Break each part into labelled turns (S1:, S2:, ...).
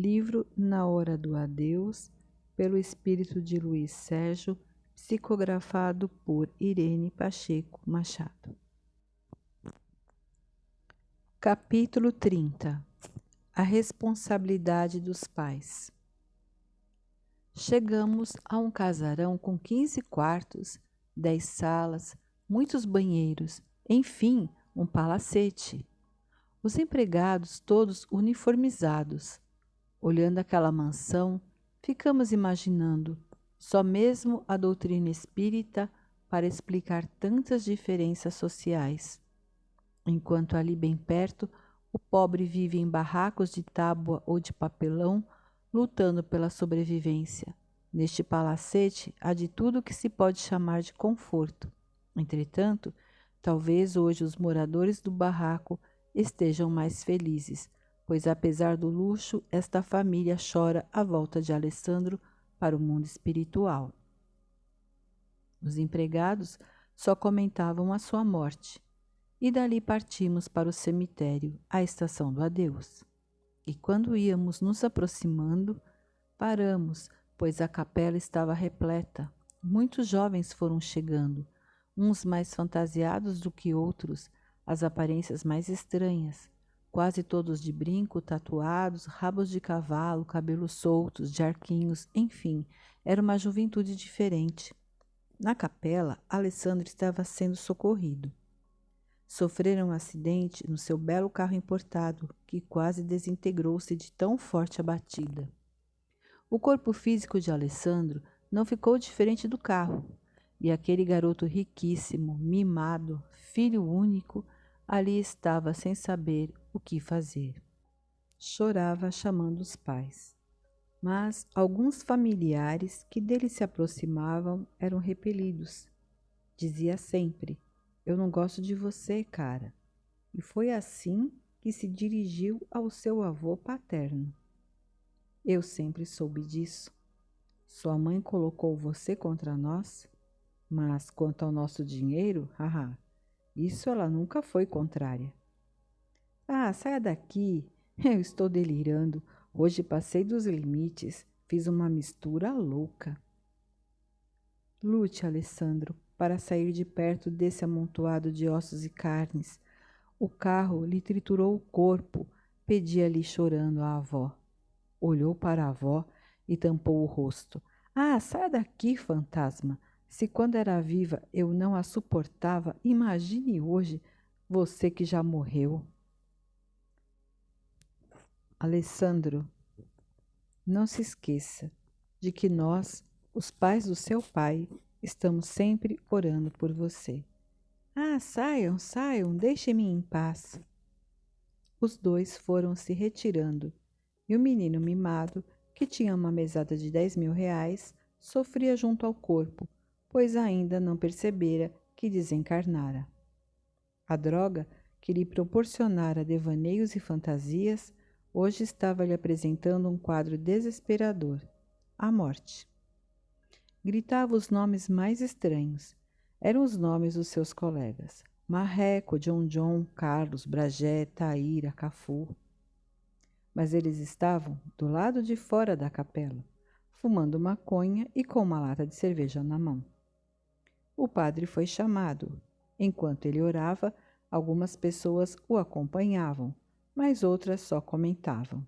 S1: Livro Na Hora do Adeus, pelo espírito de Luiz Sérgio, psicografado por Irene Pacheco Machado. Capítulo 30 A responsabilidade dos pais. Chegamos a um casarão com 15 quartos, 10 salas, muitos banheiros, enfim, um palacete. Os empregados todos uniformizados. Olhando aquela mansão, ficamos imaginando só mesmo a doutrina espírita para explicar tantas diferenças sociais. Enquanto ali bem perto, o pobre vive em barracos de tábua ou de papelão, lutando pela sobrevivência. Neste palacete há de tudo que se pode chamar de conforto. Entretanto, talvez hoje os moradores do barraco estejam mais felizes, pois apesar do luxo, esta família chora a volta de Alessandro para o mundo espiritual. Os empregados só comentavam a sua morte, e dali partimos para o cemitério, a estação do adeus. E quando íamos nos aproximando, paramos, pois a capela estava repleta. Muitos jovens foram chegando, uns mais fantasiados do que outros, as aparências mais estranhas, quase todos de brinco, tatuados, rabos de cavalo, cabelos soltos, de arquinhos, enfim, era uma juventude diferente. Na capela, Alessandro estava sendo socorrido. Sofrera um acidente no seu belo carro importado, que quase desintegrou-se de tão forte a batida. O corpo físico de Alessandro não ficou diferente do carro, e aquele garoto riquíssimo, mimado, filho único, ali estava sem saber o que fazer. Chorava chamando os pais. Mas alguns familiares que dele se aproximavam eram repelidos. Dizia sempre: Eu não gosto de você, cara. E foi assim que se dirigiu ao seu avô paterno. Eu sempre soube disso. Sua mãe colocou você contra nós, mas quanto ao nosso dinheiro, haha, isso ela nunca foi contrária. Ah, saia daqui. Eu estou delirando. Hoje passei dos limites. Fiz uma mistura louca. Lute, Alessandro, para sair de perto desse amontoado de ossos e carnes. O carro lhe triturou o corpo, pedia-lhe chorando a avó. Olhou para a avó e tampou o rosto. Ah, saia daqui, fantasma. Se quando era viva eu não a suportava, imagine hoje você que já morreu. Alessandro, não se esqueça de que nós, os pais do seu pai, estamos sempre orando por você. Ah, saiam, saiam, deixem-me em paz. Os dois foram se retirando e o menino mimado, que tinha uma mesada de dez mil reais, sofria junto ao corpo pois ainda não percebera que desencarnara. A droga que lhe proporcionara devaneios e fantasias hoje estava lhe apresentando um quadro desesperador: a morte. Gritava os nomes mais estranhos. Eram os nomes dos seus colegas: Marreco, John John, Carlos, Bragé, Taíra, Cafu. Mas eles estavam do lado de fora da capela, fumando maconha e com uma lata de cerveja na mão. O padre foi chamado. Enquanto ele orava, algumas pessoas o acompanhavam, mas outras só comentavam.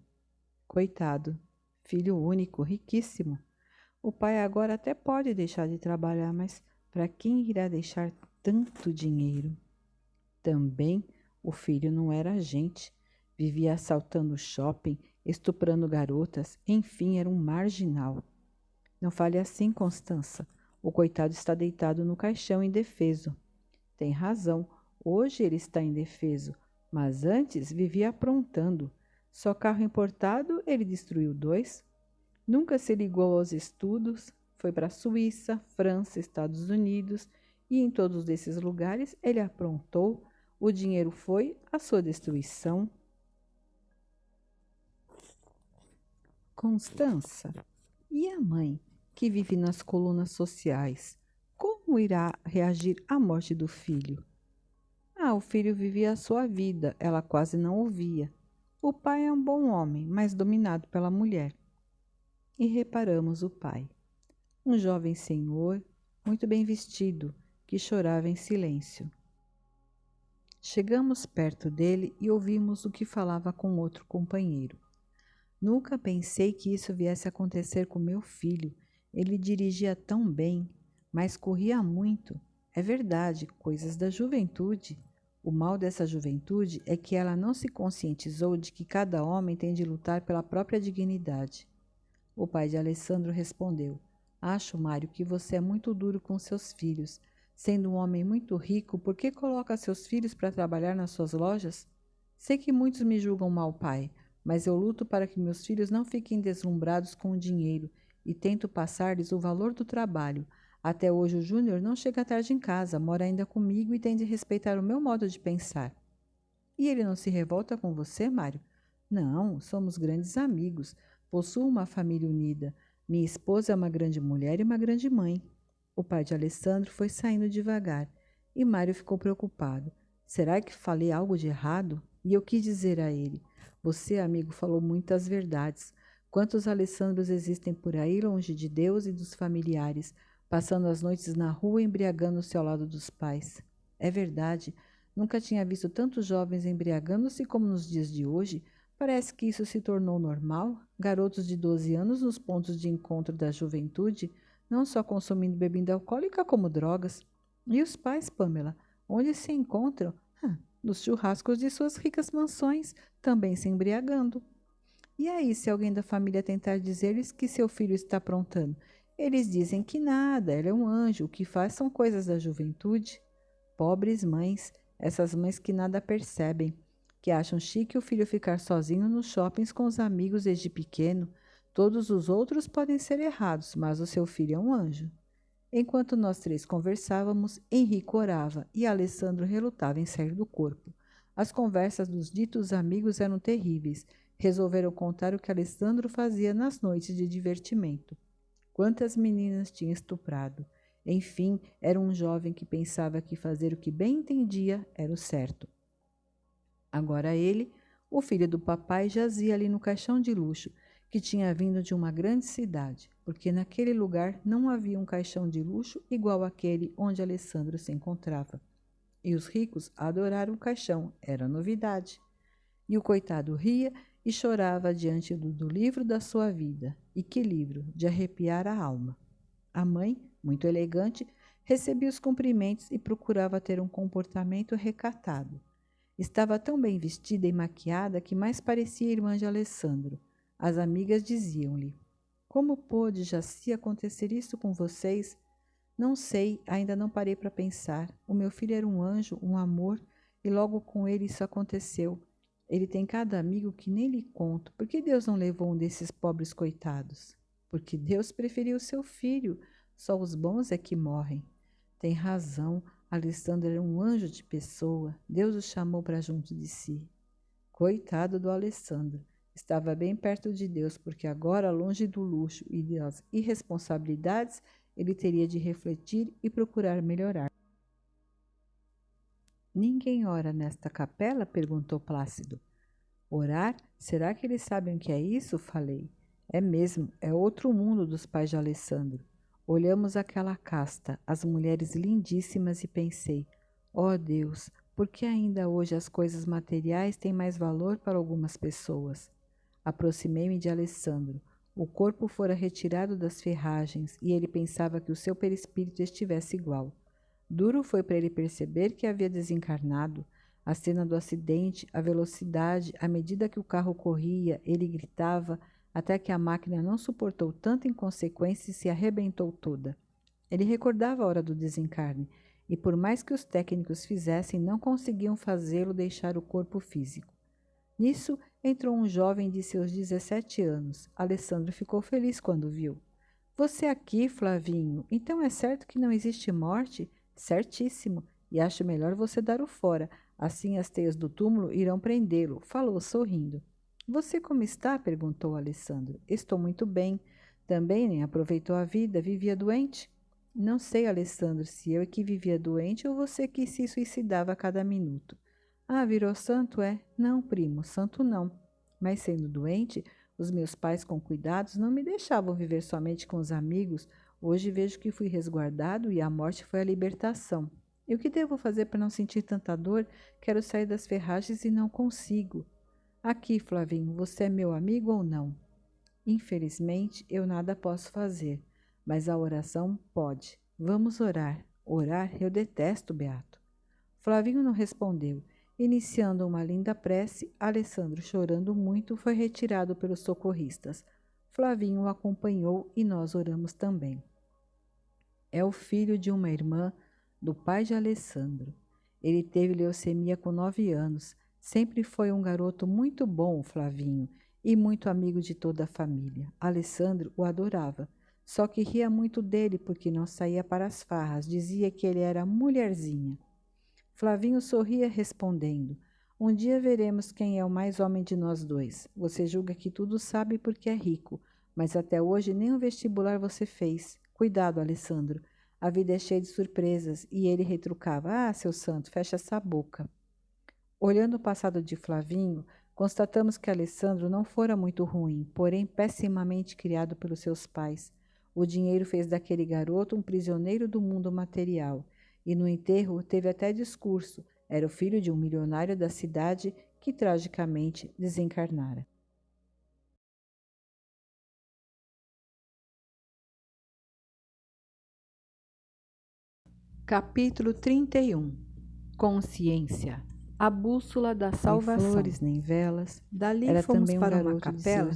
S1: Coitado, filho único, riquíssimo. O pai agora até pode deixar de trabalhar, mas para quem irá deixar tanto dinheiro? Também o filho não era gente, vivia assaltando shopping, estuprando garotas, enfim, era um marginal. Não fale assim, Constança. O coitado está deitado no caixão indefeso. Tem razão, hoje ele está indefeso, mas antes vivia aprontando. Só carro importado ele destruiu dois. Nunca se ligou aos estudos, foi para a Suíça, França, Estados Unidos e em todos esses lugares ele aprontou. O dinheiro foi a sua destruição. Constança, e a mãe? Que vive nas colunas sociais, como irá reagir à morte do filho? Ah, o filho vivia a sua vida, ela quase não ouvia. O pai é um bom homem, mas dominado pela mulher. E reparamos o pai. Um jovem senhor, muito bem vestido, que chorava em silêncio. Chegamos perto dele e ouvimos o que falava com outro companheiro. Nunca pensei que isso viesse a acontecer com meu filho. Ele dirigia tão bem, mas corria muito. É verdade, coisas da juventude. O mal dessa juventude é que ela não se conscientizou de que cada homem tem de lutar pela própria dignidade. O pai de Alessandro respondeu: Acho, Mário, que você é muito duro com seus filhos. Sendo um homem muito rico, por que coloca seus filhos para trabalhar nas suas lojas? Sei que muitos me julgam mal pai, mas eu luto para que meus filhos não fiquem deslumbrados com o dinheiro e tento passar-lhes o valor do trabalho. Até hoje o Júnior não chega tarde em casa, mora ainda comigo e tem de respeitar o meu modo de pensar. E ele não se revolta com você, Mário? Não, somos grandes amigos. Possuo uma família unida. Minha esposa é uma grande mulher e uma grande mãe. O pai de Alessandro foi saindo devagar e Mário ficou preocupado. Será que falei algo de errado? E eu quis dizer a ele: Você, amigo, falou muitas verdades. Quantos Alessandros existem por aí longe de Deus e dos familiares, passando as noites na rua embriagando-se ao lado dos pais? É verdade, nunca tinha visto tantos jovens embriagando-se como nos dias de hoje. Parece que isso se tornou normal. Garotos de 12 anos nos pontos de encontro da juventude não só consumindo bebida alcoólica, como drogas. E os pais, Pamela, onde se encontram? nos churrascos de suas ricas mansões, também se embriagando. E aí, se alguém da família tentar dizer-lhes que seu filho está aprontando? Eles dizem que nada, ela é um anjo, o que faz são coisas da juventude. Pobres mães, essas mães que nada percebem, que acham chique o filho ficar sozinho nos shoppings com os amigos desde pequeno, Todos os outros podem ser errados, mas o seu filho é um anjo. Enquanto nós três conversávamos, Henrique orava e Alessandro relutava em sair do corpo. As conversas dos ditos amigos eram terríveis. Resolveram contar o que Alessandro fazia nas noites de divertimento. Quantas meninas tinha estuprado. Enfim, era um jovem que pensava que fazer o que bem entendia era o certo. Agora ele, o filho do papai, jazia ali no caixão de luxo, que tinha vindo de uma grande cidade, porque naquele lugar não havia um caixão de luxo igual àquele onde Alessandro se encontrava. E os ricos adoraram o caixão, era novidade. E o coitado ria e chorava diante do, do livro da sua vida. E que livro, de arrepiar a alma. A mãe, muito elegante, recebia os cumprimentos e procurava ter um comportamento recatado. Estava tão bem vestida e maquiada que mais parecia irmã de Alessandro. As amigas diziam-lhe: Como pôde, Jaci, acontecer isso com vocês? Não sei, ainda não parei para pensar. O meu filho era um anjo, um amor, e logo com ele isso aconteceu. Ele tem cada amigo que nem lhe conto. Por que Deus não levou um desses pobres coitados? Porque Deus preferiu seu filho. Só os bons é que morrem. Tem razão. Alessandro era um anjo de pessoa. Deus o chamou para junto de si. Coitado do Alessandro. Estava bem perto de Deus, porque agora, longe do luxo e das irresponsabilidades, ele teria de refletir e procurar melhorar. Ninguém ora nesta capela? perguntou Plácido. Orar? Será que eles sabem o que é isso? Falei. É mesmo, é outro mundo dos pais de Alessandro. Olhamos aquela casta, as mulheres lindíssimas, e pensei: ó oh Deus, por que ainda hoje as coisas materiais têm mais valor para algumas pessoas? Aproximei-me de Alessandro. O corpo fora retirado das ferragens e ele pensava que o seu perispírito estivesse igual. Duro foi para ele perceber que havia desencarnado. A cena do acidente, a velocidade, à medida que o carro corria, ele gritava, até que a máquina não suportou tanta inconsequência e se arrebentou toda. Ele recordava a hora do desencarne, e por mais que os técnicos fizessem, não conseguiam fazê-lo deixar o corpo físico. Nisso, entrou um jovem de seus 17 anos. Alessandro ficou feliz quando viu. Você aqui, Flavinho, então é certo que não existe morte? Certíssimo. E acho melhor você dar o fora. Assim as teias do túmulo irão prendê-lo, falou sorrindo. Você como está? perguntou Alessandro. Estou muito bem. Também nem aproveitou a vida, vivia doente? Não sei, Alessandro, se eu é que vivia doente ou você que se suicidava a cada minuto. Ah, virou santo, é? Não, primo, santo não. Mas sendo doente, os meus pais, com cuidados, não me deixavam viver somente com os amigos. Hoje vejo que fui resguardado e a morte foi a libertação. E o que devo fazer para não sentir tanta dor? Quero sair das ferragens e não consigo. Aqui, Flavinho, você é meu amigo ou não? Infelizmente, eu nada posso fazer, mas a oração pode. Vamos orar. Orar eu detesto, Beato. Flavinho não respondeu. Iniciando uma linda prece, Alessandro, chorando muito, foi retirado pelos socorristas. Flavinho o acompanhou e nós oramos também. É o filho de uma irmã do pai de Alessandro. Ele teve leucemia com nove anos. Sempre foi um garoto muito bom, Flavinho, e muito amigo de toda a família. Alessandro o adorava, só que ria muito dele porque não saía para as farras, dizia que ele era mulherzinha. Flavinho sorria respondendo: Um dia veremos quem é o mais homem de nós dois. Você julga que tudo sabe porque é rico, mas até hoje nem o vestibular você fez. Cuidado, Alessandro. A vida é cheia de surpresas. E ele retrucava: Ah, seu santo, fecha essa boca. Olhando o passado de Flavinho, constatamos que Alessandro não fora muito ruim, porém pessimamente criado pelos seus pais. O dinheiro fez daquele garoto um prisioneiro do mundo material e no enterro teve até discurso. Era o filho de um milionário da cidade que tragicamente desencarnara. Capítulo 31 Consciência A bússola da salvação. Nem flores, nem velas. Dali Era fomos também para um uma capela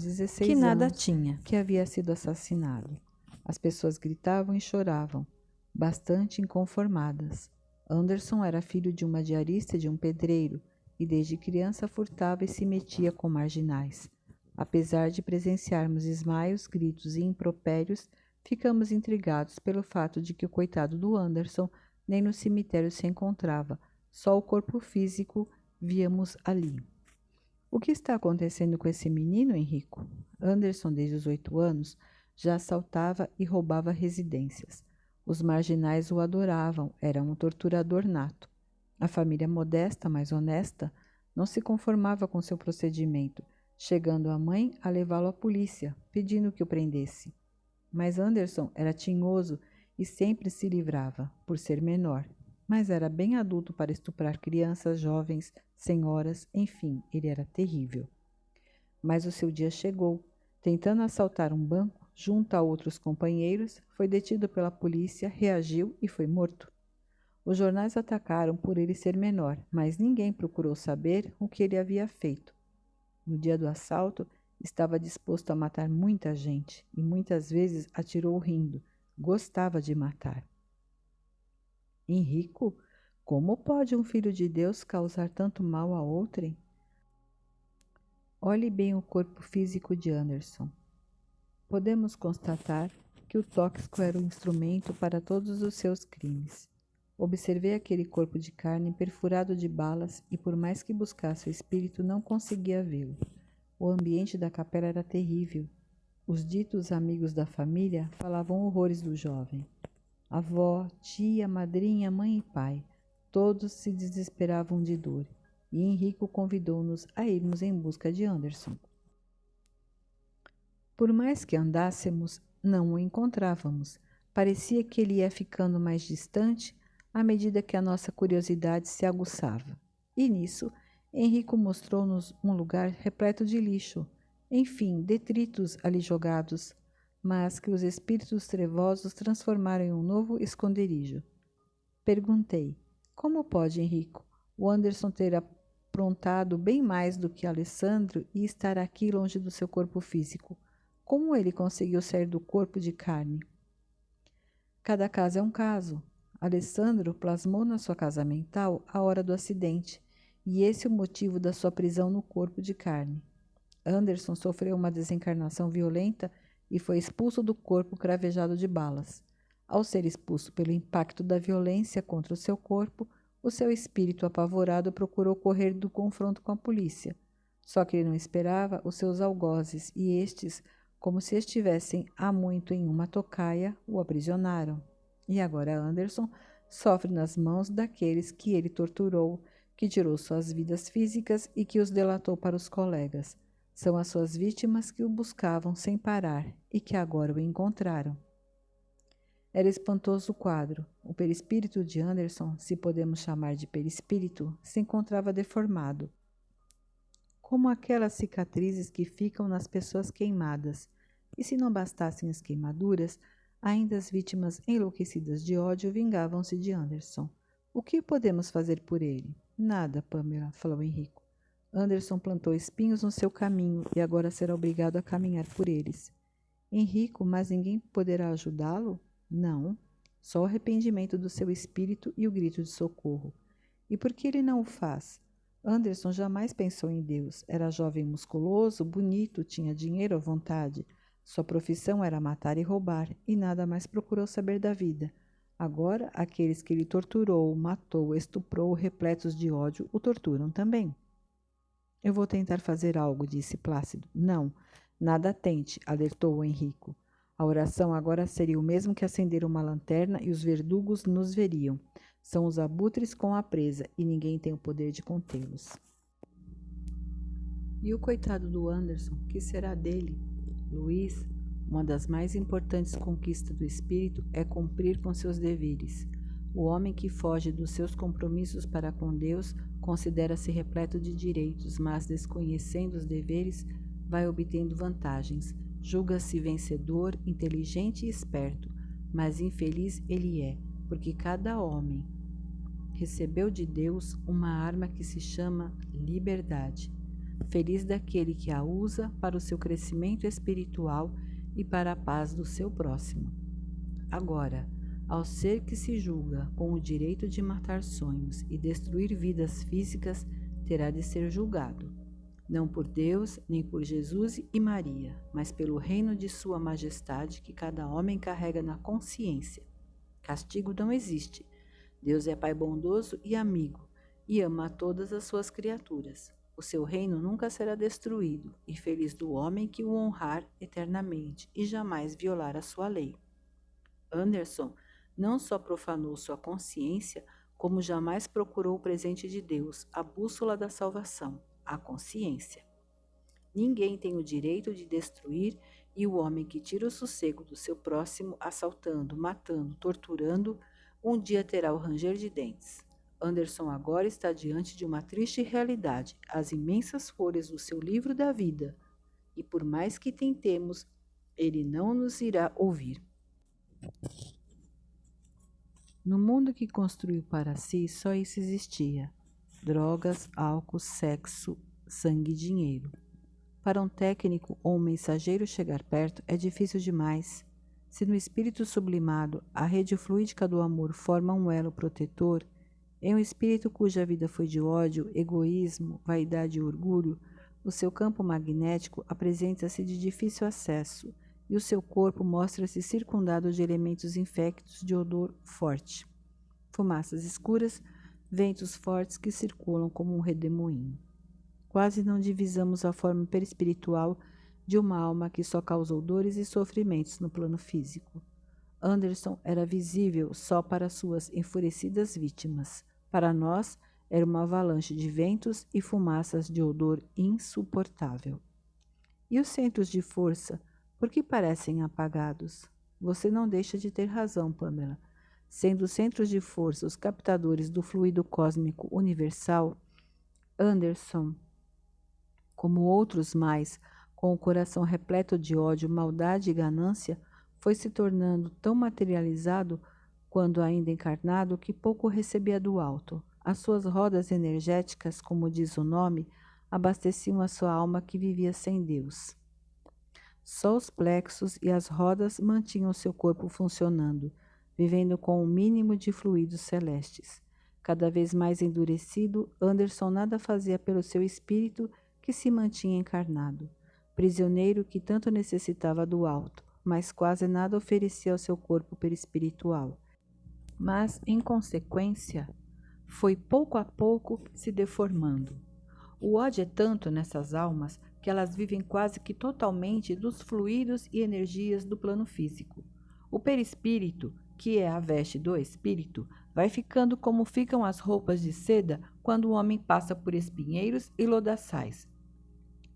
S1: que nada tinha, que havia sido assassinado. As pessoas gritavam e choravam bastante inconformadas. Anderson era filho de uma diarista e de um pedreiro, e desde criança furtava e se metia com marginais. Apesar de presenciarmos esmaios, gritos e impropérios, ficamos intrigados pelo fato de que o coitado do Anderson nem no cemitério se encontrava, só o corpo físico víamos ali. O que está acontecendo com esse menino, Henrico? Anderson, desde os oito anos, já assaltava e roubava residências. Os marginais o adoravam, era um torturador nato. A família modesta, mas honesta, não se conformava com seu procedimento, chegando a mãe a levá-lo à polícia, pedindo que o prendesse. Mas Anderson era tinhoso e sempre se livrava, por ser menor, mas era bem adulto para estuprar crianças, jovens, senhoras, enfim, ele era terrível. Mas o seu dia chegou. Tentando assaltar um banco, junto a outros companheiros, foi detido pela polícia, reagiu e foi morto. Os jornais atacaram por ele ser menor, mas ninguém procurou saber o que ele havia feito. No dia do assalto, estava disposto a matar muita gente e muitas vezes atirou rindo. Gostava de matar. Henrico, como pode um filho de Deus causar tanto mal a outrem? Olhe bem o corpo físico de Anderson podemos constatar que o tóxico era o instrumento para todos os seus crimes. Observei aquele corpo de carne perfurado de balas e, por mais que buscasse o espírito, não conseguia vê-lo. O ambiente da capela era terrível. Os ditos amigos da família falavam horrores do jovem. Avó, tia, madrinha, mãe e pai, todos se desesperavam de dor, e Henrico convidou-nos a irmos em busca de Anderson. Por mais que andássemos, não o encontrávamos. Parecia que ele ia ficando mais distante à medida que a nossa curiosidade se aguçava. E nisso, Henrico mostrou-nos um lugar repleto de lixo, enfim, detritos ali jogados, mas que os espíritos trevosos transformaram em um novo esconderijo. Perguntei: Como pode, Henrico, o Anderson ter aprontado bem mais do que Alessandro e estar aqui longe do seu corpo físico? Como ele conseguiu sair do corpo de carne? Cada caso é um caso. Alessandro plasmou na sua casa mental a hora do acidente, e esse é o motivo da sua prisão no corpo de carne. Anderson sofreu uma desencarnação violenta e foi expulso do corpo cravejado de balas. Ao ser expulso pelo impacto da violência contra o seu corpo, o seu espírito apavorado procurou correr do confronto com a polícia. Só que ele não esperava os seus algozes e estes como se estivessem há muito em uma tocaia, o aprisionaram. E agora Anderson sofre nas mãos daqueles que ele torturou, que tirou suas vidas físicas e que os delatou para os colegas. São as suas vítimas que o buscavam sem parar e que agora o encontraram. Era espantoso o quadro. O perispírito de Anderson, se podemos chamar de perispírito, se encontrava deformado. Como aquelas cicatrizes que ficam nas pessoas queimadas. E se não bastassem as queimaduras, ainda as vítimas enlouquecidas de ódio vingavam-se de Anderson. O que podemos fazer por ele? Nada, Pamela, falou Henrico. Anderson plantou espinhos no seu caminho e agora será obrigado a caminhar por eles. Henrico, mas ninguém poderá ajudá-lo? Não, só o arrependimento do seu espírito e o grito de socorro. E por que ele não o faz? Anderson jamais pensou em Deus. Era jovem musculoso, bonito, tinha dinheiro à vontade. Sua profissão era matar e roubar, e nada mais procurou saber da vida. Agora, aqueles que ele torturou, matou, estuprou, repletos de ódio, o torturam também. Eu vou tentar fazer algo, disse Plácido. Não, nada tente, alertou o Henrico. A oração agora seria o mesmo que acender uma lanterna e os verdugos nos veriam. São os abutres com a presa e ninguém tem o poder de contê-los. E o coitado do Anderson, que será dele? Luiz, uma das mais importantes conquistas do espírito é cumprir com seus deveres. O homem que foge dos seus compromissos para com Deus considera-se repleto de direitos, mas desconhecendo os deveres, vai obtendo vantagens Julga-se vencedor, inteligente e esperto, mas infeliz ele é, porque cada homem recebeu de Deus uma arma que se chama liberdade. Feliz daquele que a usa para o seu crescimento espiritual e para a paz do seu próximo. Agora, ao ser que se julga com o direito de matar sonhos e destruir vidas físicas, terá de ser julgado não por Deus, nem por Jesus e Maria, mas pelo reino de Sua Majestade que cada homem carrega na consciência. Castigo não existe. Deus é Pai bondoso e amigo, e ama a todas as suas criaturas. O seu reino nunca será destruído, e feliz do homem que o honrar eternamente e jamais violar a sua lei. Anderson não só profanou sua consciência, como jamais procurou o presente de Deus, a bússola da salvação a consciência. Ninguém tem o direito de destruir e o homem que tira o sossego do seu próximo, assaltando, matando, torturando, um dia terá o ranger de dentes. Anderson agora está diante de uma triste realidade, as imensas folhas do seu livro da vida, e por mais que tentemos, ele não nos irá ouvir. No mundo que construiu para si, só isso existia: drogas, álcool, sexo, sangue e dinheiro. Para um técnico ou um mensageiro chegar perto é difícil demais. Se no espírito sublimado a rede fluídica do amor forma um elo protetor, em um espírito cuja vida foi de ódio, egoísmo, vaidade e orgulho, o seu campo magnético apresenta-se de difícil acesso e o seu corpo mostra-se circundado de elementos infectos de odor forte. Fumaças escuras ventos fortes que circulam como um redemoinho. Quase não divisamos a forma perispiritual de uma alma que só causou dores e sofrimentos no plano físico. Anderson era visível só para suas enfurecidas vítimas. Para nós, era uma avalanche de ventos e fumaças de odor insuportável. E os centros de força, por que parecem apagados? Você não deixa de ter razão, Pamela sendo centros de força os captadores do fluido cósmico universal, Anderson, como outros mais, com o coração repleto de ódio, maldade e ganância, foi se tornando tão materializado quando ainda encarnado que pouco recebia do alto. As suas rodas energéticas, como diz o nome, abasteciam a sua alma que vivia sem Deus. Só os plexos e as rodas mantinham seu corpo funcionando, vivendo com o mínimo de fluidos celestes. Cada vez mais endurecido, Anderson nada fazia pelo seu espírito que se mantinha encarnado, prisioneiro que tanto necessitava do alto, mas quase nada oferecia ao seu corpo perispiritual. Mas, em consequência, foi pouco a pouco se deformando. O ódio é tanto nessas almas que elas vivem quase que totalmente dos fluidos e energias do plano físico. O perispírito que é a veste do espírito, vai ficando como ficam as roupas de seda quando o homem passa por espinheiros e lodaçais.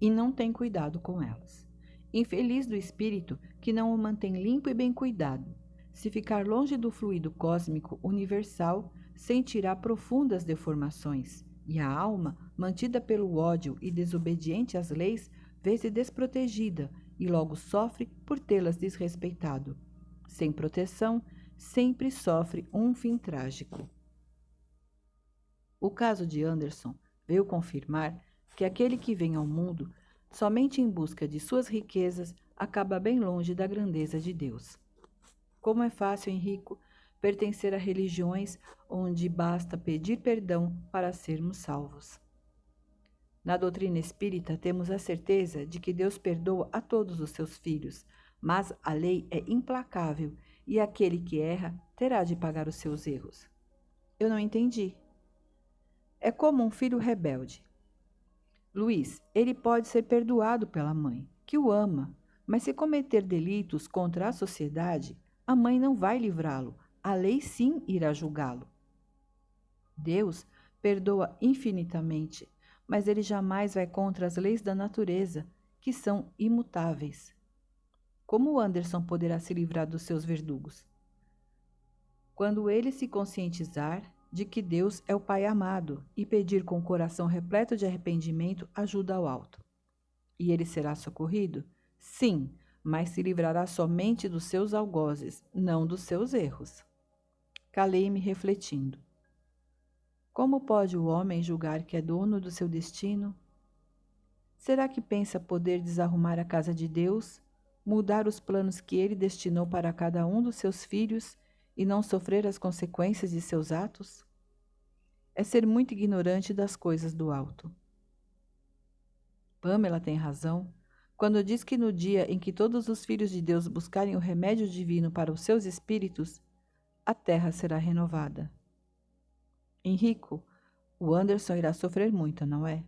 S1: e não tem cuidado com elas. Infeliz do espírito que não o mantém limpo e bem cuidado. Se ficar longe do fluido cósmico universal, sentirá profundas deformações, e a alma, mantida pelo ódio e desobediente às leis, vê-se desprotegida e logo sofre por tê-las desrespeitado. Sem proteção, sempre sofre um fim trágico. O caso de Anderson veio confirmar que aquele que vem ao mundo somente em busca de suas riquezas acaba bem longe da grandeza de Deus. Como é fácil, Henrico, pertencer a religiões onde basta pedir perdão para sermos salvos. Na doutrina espírita, temos a certeza de que Deus perdoa a todos os seus filhos, mas a lei é implacável e aquele que erra terá de pagar os seus erros. Eu não entendi. É como um filho rebelde. Luiz, ele pode ser perdoado pela mãe, que o ama, mas se cometer delitos contra a sociedade, a mãe não vai livrá-lo, a lei sim irá julgá-lo. Deus perdoa infinitamente, mas ele jamais vai contra as leis da natureza, que são imutáveis. Como Anderson poderá se livrar dos seus verdugos? Quando ele se conscientizar de que Deus é o Pai amado e pedir com o coração repleto de arrependimento ajuda ao alto. E ele será socorrido? Sim, mas se livrará somente dos seus algozes, não dos seus erros. Calei-me refletindo. Como pode o homem julgar que é dono do seu destino? Será que pensa poder desarrumar a casa de Deus mudar os planos que ele destinou para cada um dos seus filhos e não sofrer as consequências de seus atos? É ser muito ignorante das coisas do alto. Pamela tem razão quando diz que no dia em que todos os filhos de Deus buscarem o remédio divino para os seus espíritos, a terra será renovada. Henrico, o Anderson irá sofrer muito, não é?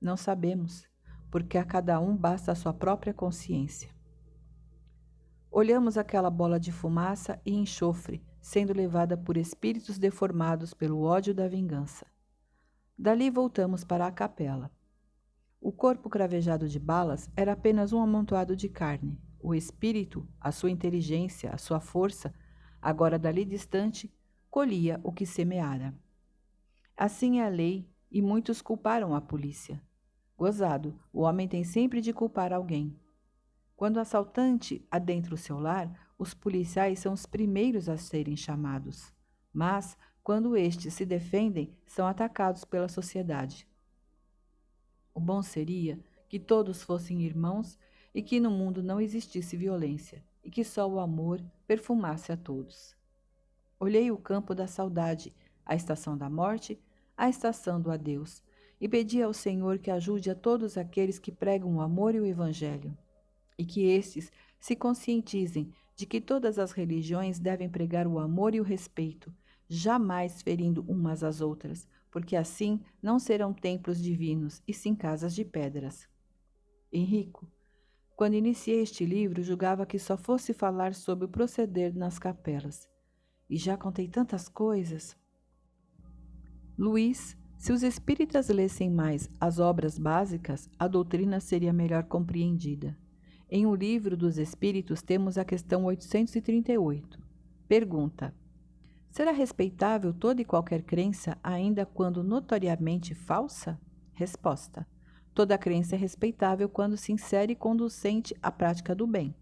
S1: Não sabemos, porque a cada um basta a sua própria consciência. Olhamos aquela bola de fumaça e enxofre sendo levada por espíritos deformados pelo ódio da vingança. Dali voltamos para a capela. O corpo cravejado de balas era apenas um amontoado de carne. O espírito, a sua inteligência, a sua força, agora dali distante, colhia o que semeara. Assim é a lei, e muitos culparam a polícia. Gozado, o homem tem sempre de culpar alguém. Quando o assaltante adentra o seu lar, os policiais são os primeiros a serem chamados. Mas, quando estes se defendem, são atacados pela sociedade. O bom seria que todos fossem irmãos e que no mundo não existisse violência e que só o amor perfumasse a todos. Olhei o campo da saudade, a estação da morte, a estação do adeus, e pedi ao Senhor que ajude a todos aqueles que pregam o amor e o Evangelho e que estes se conscientizem de que todas as religiões devem pregar o amor e o respeito, jamais ferindo umas às outras, porque assim não serão templos divinos, e sim casas de pedras. Henrico, quando iniciei este livro, julgava que só fosse falar sobre o proceder nas capelas. E já contei tantas coisas. Luiz, se os espíritas lessem mais as obras básicas, a doutrina seria melhor compreendida. Em O Livro dos Espíritos temos a questão 838. Pergunta: Será respeitável toda e qualquer crença, ainda quando notoriamente falsa? Resposta: Toda crença é respeitável quando sincera e conducente à prática do bem.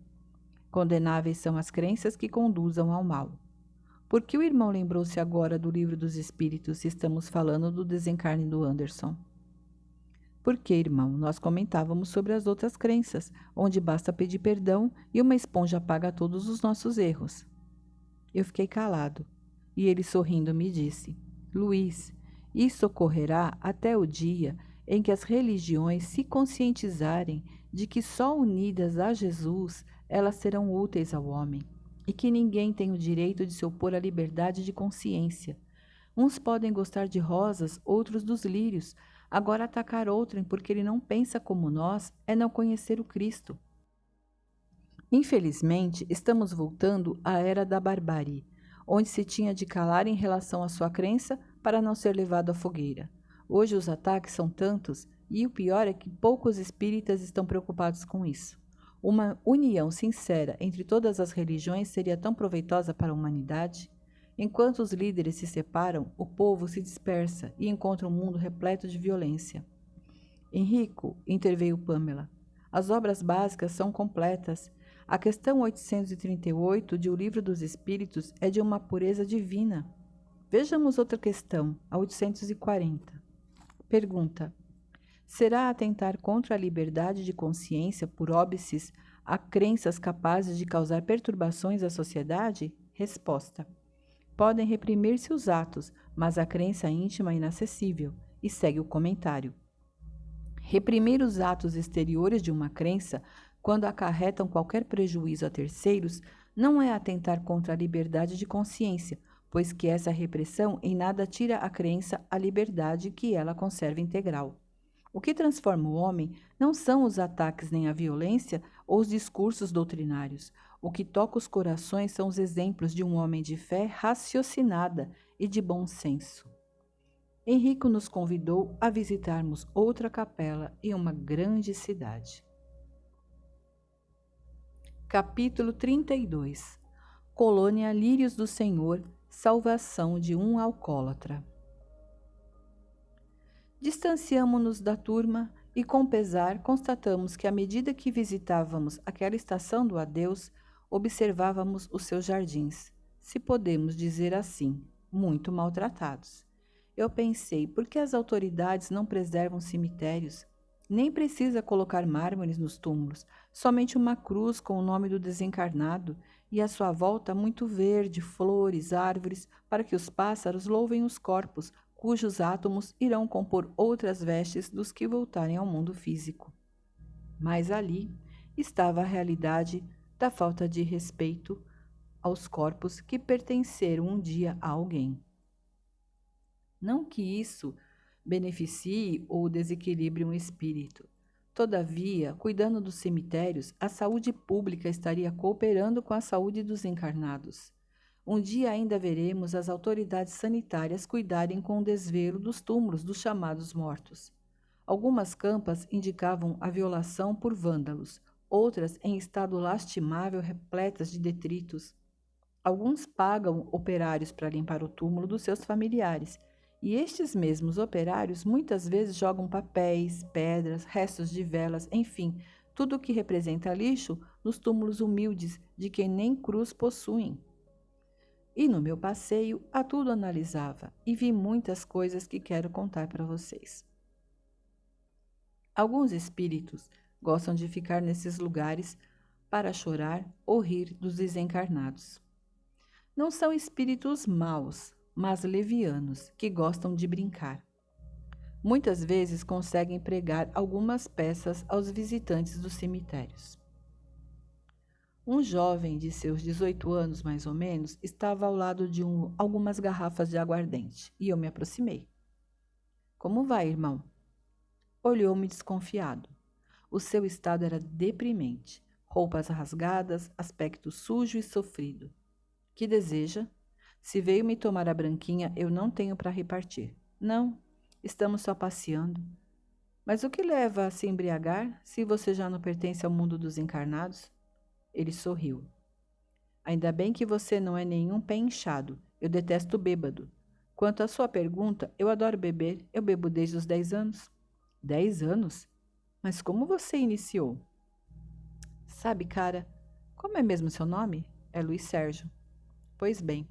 S1: Condenáveis são as crenças que conduzam ao mal. Por que o irmão lembrou-se agora do Livro dos Espíritos se estamos falando do desencarne do Anderson? Porque, irmão, nós comentávamos sobre as outras crenças, onde basta pedir perdão e uma esponja apaga todos os nossos erros. Eu fiquei calado, e ele sorrindo me disse: Luiz, isso ocorrerá até o dia em que as religiões se conscientizarem de que só unidas a Jesus elas serão úteis ao homem e que ninguém tem o direito de se opor à liberdade de consciência. Uns podem gostar de rosas, outros dos lírios, Agora, atacar outrem porque ele não pensa como nós é não conhecer o Cristo. Infelizmente, estamos voltando à era da barbárie, onde se tinha de calar em relação à sua crença para não ser levado à fogueira. Hoje os ataques são tantos E o pior é que poucos espíritas estão preocupados com isso. Uma união sincera entre todas as religiões seria tão proveitosa para a humanidade? Enquanto os líderes se separam, o povo se dispersa e encontra um mundo repleto de violência. Henrico, interveio Pamela, as obras básicas são completas. A questão 838 de O Livro dos Espíritos é de uma pureza divina. Vejamos outra questão, a 840. Pergunta: Será atentar contra a liberdade de consciência por óbices a crenças capazes de causar perturbações à sociedade? Resposta: Podem reprimir-se os atos, mas a crença íntima é inacessível. E segue o comentário. Reprimir os atos exteriores de uma crença, quando acarretam qualquer prejuízo a terceiros, não é atentar contra a liberdade de consciência, pois que essa repressão em nada tira a crença a liberdade que ela conserva integral. O que transforma o homem não são os ataques nem a violência ou os discursos doutrinários. O que toca os corações são os exemplos de um homem de fé raciocinada e de bom senso. Henrico nos convidou a visitarmos outra capela em uma grande cidade. Capítulo 32 Colônia Lírios do Senhor Salvação de um alcoólatra Distanciamo-nos da turma e, com pesar, constatamos que, à medida que visitávamos aquela estação do adeus, observávamos os seus jardins, se podemos dizer assim, muito maltratados. Eu pensei, por que as autoridades não preservam cemitérios? Nem precisa colocar mármores nos túmulos, somente uma cruz com o nome do desencarnado e à sua volta muito verde, flores, árvores, para que os pássaros louvem os corpos, cujos átomos irão compor outras vestes dos que voltarem ao mundo físico. Mas ali estava a realidade da falta de respeito aos corpos que pertenceram um dia a alguém. Não que isso beneficie ou desequilibre um espírito. Todavia, cuidando dos cemitérios, a saúde pública estaria cooperando com a saúde dos encarnados. Um dia ainda veremos as autoridades sanitárias cuidarem com desvelo dos túmulos dos chamados mortos. Algumas campas indicavam a violação por vândalos, outras em estado lastimável repletas de detritos. Alguns pagam operários para limpar o túmulo dos seus familiares, e estes mesmos operários muitas vezes jogam papéis, pedras, restos de velas, enfim, tudo o que representa lixo nos túmulos humildes de quem nem cruz possuem. E no meu passeio a tudo analisava e vi muitas coisas que quero contar para vocês. Alguns espíritos gostam de ficar nesses lugares para chorar ou rir dos desencarnados. Não são espíritos maus, mas levianos, que gostam de brincar. Muitas vezes conseguem pregar algumas peças aos visitantes dos cemitérios. Um jovem de seus 18 anos, mais ou menos, estava ao lado de um, algumas garrafas de aguardente e eu me aproximei. Como vai, irmão? Olhou-me desconfiado. O seu estado era deprimente. Roupas rasgadas, aspecto sujo e sofrido. Que deseja? Se veio me tomar a branquinha, eu não tenho para repartir. Não, estamos só passeando. Mas o que leva a se embriagar se você já não pertence ao mundo dos encarnados? Ele sorriu. Ainda bem que você não é nenhum pé inchado. Eu detesto bêbado. Quanto à sua pergunta, eu adoro beber. Eu bebo desde os 10 anos. 10 anos? Mas como você iniciou? Sabe, cara, como é mesmo seu nome? É Luiz Sérgio. Pois bem,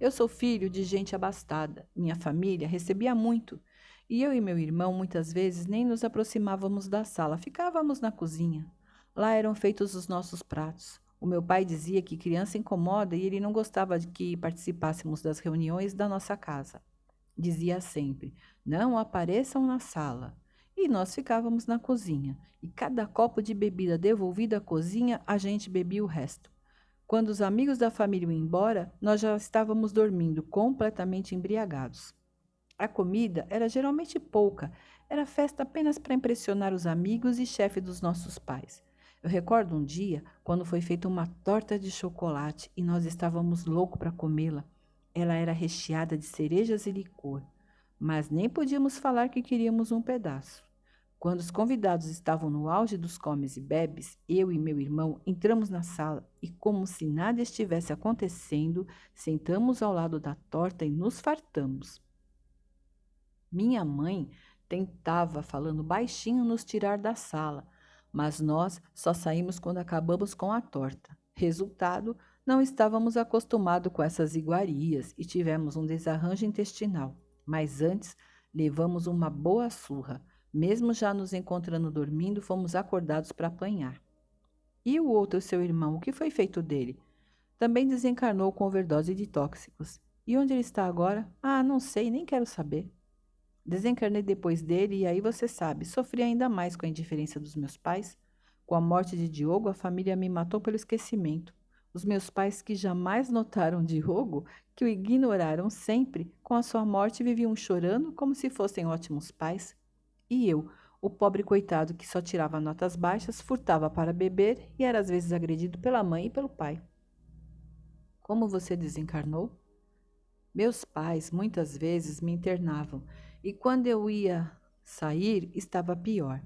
S1: eu sou filho de gente abastada. Minha família recebia muito. E eu e meu irmão muitas vezes nem nos aproximávamos da sala, ficávamos na cozinha. Lá eram feitos os nossos pratos. O meu pai dizia que criança incomoda e ele não gostava de que participássemos das reuniões da nossa casa. Dizia sempre: não apareçam na sala. E nós ficávamos na cozinha, e cada copo de bebida devolvido à cozinha, a gente bebia o resto. Quando os amigos da família iam embora, nós já estávamos dormindo, completamente embriagados. A comida era geralmente pouca, era festa apenas para impressionar os amigos e chefe dos nossos pais. Eu recordo um dia quando foi feita uma torta de chocolate e nós estávamos loucos para comê-la. Ela era recheada de cerejas e licor, mas nem podíamos falar que queríamos um pedaço. Quando os convidados estavam no auge dos comes e bebes, eu e meu irmão entramos na sala e, como se nada estivesse acontecendo, sentamos ao lado da torta e nos fartamos. Minha mãe tentava, falando baixinho, nos tirar da sala, mas nós só saímos quando acabamos com a torta. Resultado, não estávamos acostumados com essas iguarias e tivemos um desarranjo intestinal. Mas antes, levamos uma boa surra mesmo já nos encontrando dormindo, fomos acordados para apanhar. E o outro, seu irmão, o que foi feito dele? Também desencarnou com overdose de tóxicos. E onde ele está agora? Ah, não sei, nem quero saber. Desencarnei depois dele e aí você sabe, sofri ainda mais com a indiferença dos meus pais. Com a morte de Diogo, a família me matou pelo esquecimento. Os meus pais, que jamais notaram Diogo, que o ignoraram sempre, com a sua morte viviam chorando como se fossem ótimos pais. E eu, o pobre coitado que só tirava notas baixas, furtava para beber e era às vezes agredido pela mãe e pelo pai. Como você desencarnou? Meus pais muitas vezes me internavam e quando eu ia sair estava pior.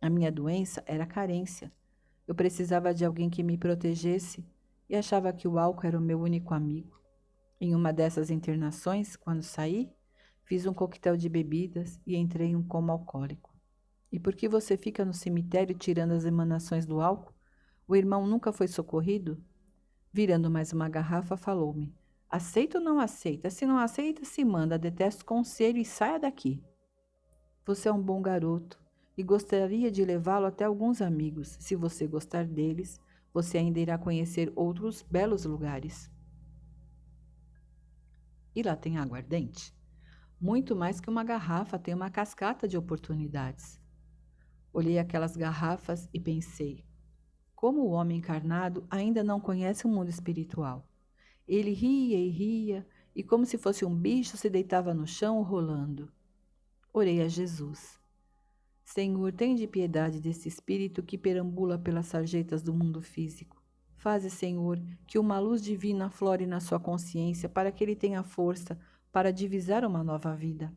S1: A minha doença era carência. Eu precisava de alguém que me protegesse e achava que o álcool era o meu único amigo. Em uma dessas internações, quando saí, Fiz um coquetel de bebidas e entrei em um coma alcoólico. E por que você fica no cemitério tirando as emanações do álcool? O irmão nunca foi socorrido? Virando mais uma garrafa, falou-me: Aceita ou não aceita? Se não aceita, se manda, detesto conselho e saia daqui. Você é um bom garoto e gostaria de levá-lo até alguns amigos. Se você gostar deles, você ainda irá conhecer outros belos lugares. E lá tem aguardente? Muito mais que uma garrafa, tem uma cascata de oportunidades. Olhei aquelas garrafas e pensei: como o homem encarnado ainda não conhece o mundo espiritual. Ele ria e ria, e como se fosse um bicho, se deitava no chão rolando. Orei a Jesus. Senhor, tem de piedade desse espírito que perambula pelas sarjetas do mundo físico. Faze, Senhor, que uma luz divina flore na sua consciência para que ele tenha força para divisar uma nova vida.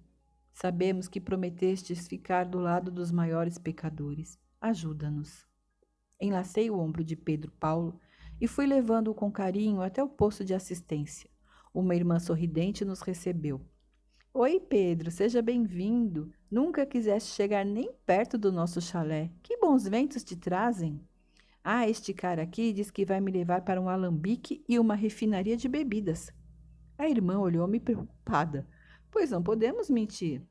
S1: Sabemos que prometestes ficar do lado dos maiores pecadores. Ajuda-nos. Enlacei o ombro de Pedro Paulo e fui levando-o com carinho até o posto de assistência. Uma irmã sorridente nos recebeu. Oi, Pedro, seja bem-vindo. Nunca quiseste chegar nem perto do nosso chalé. Que bons ventos te trazem. Ah, este cara aqui diz que vai me levar para um alambique e uma refinaria de bebidas. A irmã olhou-me preocupada, pois não podemos mentir.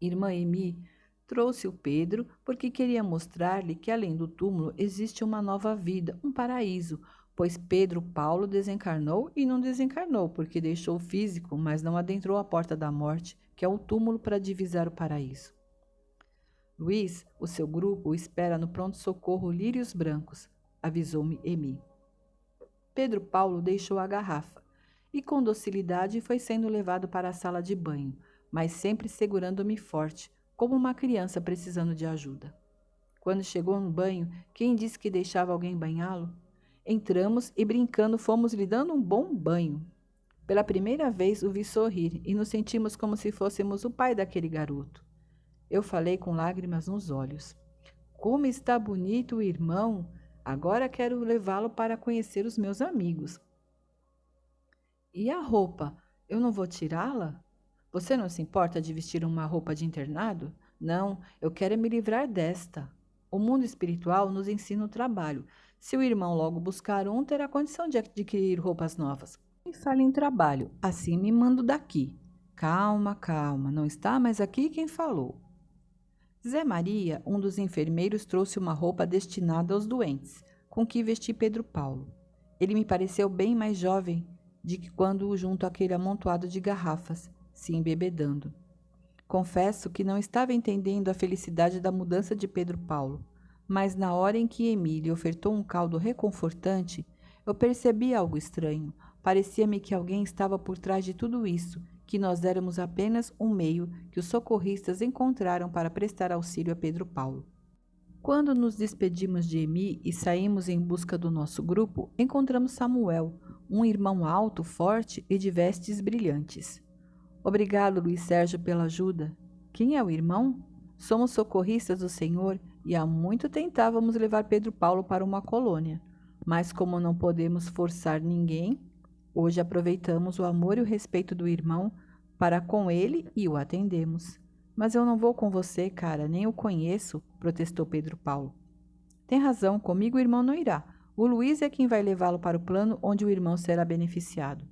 S1: Irmã Emi trouxe o Pedro porque queria mostrar-lhe que além do túmulo existe uma nova vida, um paraíso, pois Pedro Paulo desencarnou e não desencarnou porque deixou o físico, mas não adentrou a porta da morte, que é o túmulo para divisar o paraíso. Luiz, o seu grupo, espera no pronto-socorro Lírios Brancos, avisou-me Emi. Pedro Paulo deixou a garrafa e com docilidade foi sendo levado para a sala de banho, mas sempre segurando-me forte, como uma criança precisando de ajuda. Quando chegou no banho, quem disse que deixava alguém banhá-lo? Entramos e brincando fomos lhe dando um bom banho. Pela primeira vez o vi sorrir e nos sentimos como se fôssemos o pai daquele garoto. Eu falei com lágrimas nos olhos. Como está bonito o irmão! Agora quero levá-lo para conhecer os meus amigos. E a roupa? Eu não vou tirá-la? Você não se importa de vestir uma roupa de internado? Não, eu quero me livrar desta. O mundo espiritual nos ensina o trabalho. Se o irmão logo buscar um, terá condição de adquirir roupas novas. E fale em trabalho, assim me mando daqui. Calma, calma, não está mais aqui quem falou. Zé Maria, um dos enfermeiros, trouxe uma roupa destinada aos doentes, com que vesti Pedro Paulo. Ele me pareceu bem mais jovem de que quando junto àquele amontoado de garrafas, se embebedando. Confesso que não estava entendendo a felicidade da mudança de Pedro Paulo, mas na hora em que Emília ofertou um caldo reconfortante, eu percebi algo estranho. Parecia-me que alguém estava por trás de tudo isso, que nós éramos apenas um meio que os socorristas encontraram para prestar auxílio a Pedro Paulo. Quando nos despedimos de Emi e saímos em busca do nosso grupo, encontramos Samuel, um irmão alto, forte e de vestes brilhantes. Obrigado, Luiz Sérgio, pela ajuda. Quem é o irmão? somos socorristas do Senhor e há muito tentávamos levar Pedro Paulo para uma colônia. Mas como não podemos forçar ninguém, hoje aproveitamos o amor e o respeito do irmão para com ele e o atendemos. Mas eu não vou com você, cara, nem o conheço, protestou Pedro Paulo. Tem razão, comigo o irmão não irá. O Luiz é quem vai levá-lo para o plano onde o irmão será beneficiado.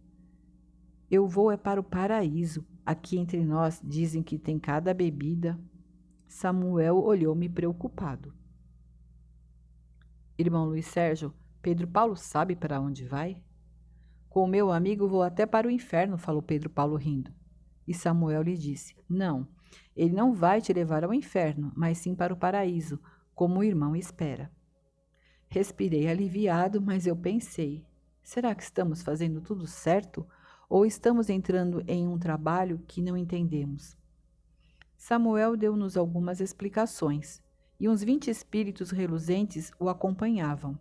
S1: Eu vou é para o paraíso. Aqui entre nós dizem que tem cada bebida. Samuel olhou-me preocupado. Irmão Luiz Sérgio, Pedro Paulo sabe para onde vai? Com o meu amigo vou até para o inferno, falou Pedro Paulo rindo. E Samuel lhe disse: Não, ele não vai te levar ao inferno, mas sim para o paraíso, como o irmão espera. Respirei aliviado, mas eu pensei: será que estamos fazendo tudo certo ou estamos entrando em um trabalho que não entendemos? Samuel deu-nos algumas explicações e uns vinte espíritos reluzentes o acompanhavam.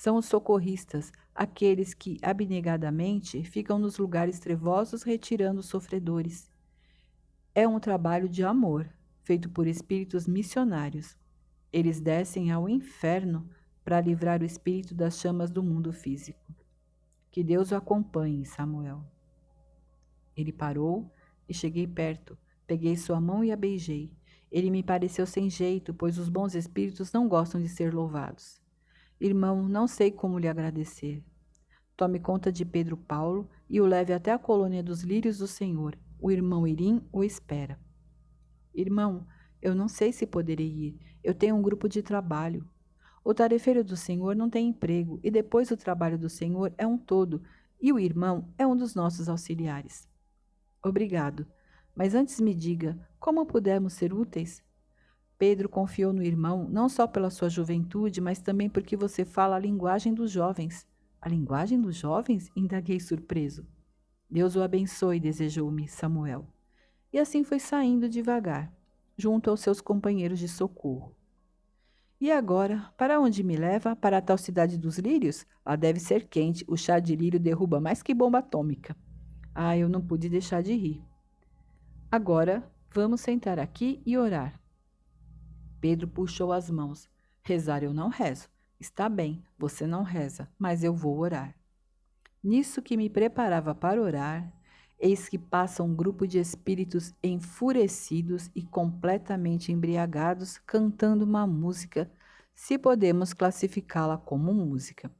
S1: São os socorristas, aqueles que abnegadamente ficam nos lugares trevosos retirando os sofredores. É um trabalho de amor, feito por espíritos missionários. Eles descem ao inferno para livrar o espírito das chamas do mundo físico. Que Deus o acompanhe, Samuel. Ele parou e cheguei perto. Peguei sua mão e a beijei. Ele me pareceu sem jeito, pois os bons espíritos não gostam de ser louvados. Irmão, não sei como lhe agradecer. Tome conta de Pedro Paulo e o leve até a colônia dos lírios do Senhor. O irmão Irim o espera. Irmão, eu não sei se poderei ir. Eu tenho um grupo de trabalho. O tarefeiro do Senhor não tem emprego, e depois o trabalho do Senhor é um todo, e o irmão é um dos nossos auxiliares. Obrigado. Mas antes me diga, como pudemos ser úteis? Pedro confiou no irmão, não só pela sua juventude, mas também porque você fala a linguagem dos jovens. A linguagem dos jovens? Indaguei surpreso. Deus o abençoe, desejou-me Samuel. E assim foi saindo devagar, junto aos seus companheiros de socorro. E agora, para onde me leva? Para a tal cidade dos lírios? Lá deve ser quente, o chá de lírio derruba mais que bomba atômica. Ah, eu não pude deixar de rir. Agora, vamos sentar aqui e orar. Pedro puxou as mãos. Rezar eu não rezo. Está bem, você não reza, mas eu vou orar. Nisso que me preparava para orar, eis que passa um grupo de espíritos enfurecidos e completamente embriagados cantando uma música, se podemos classificá-la como música.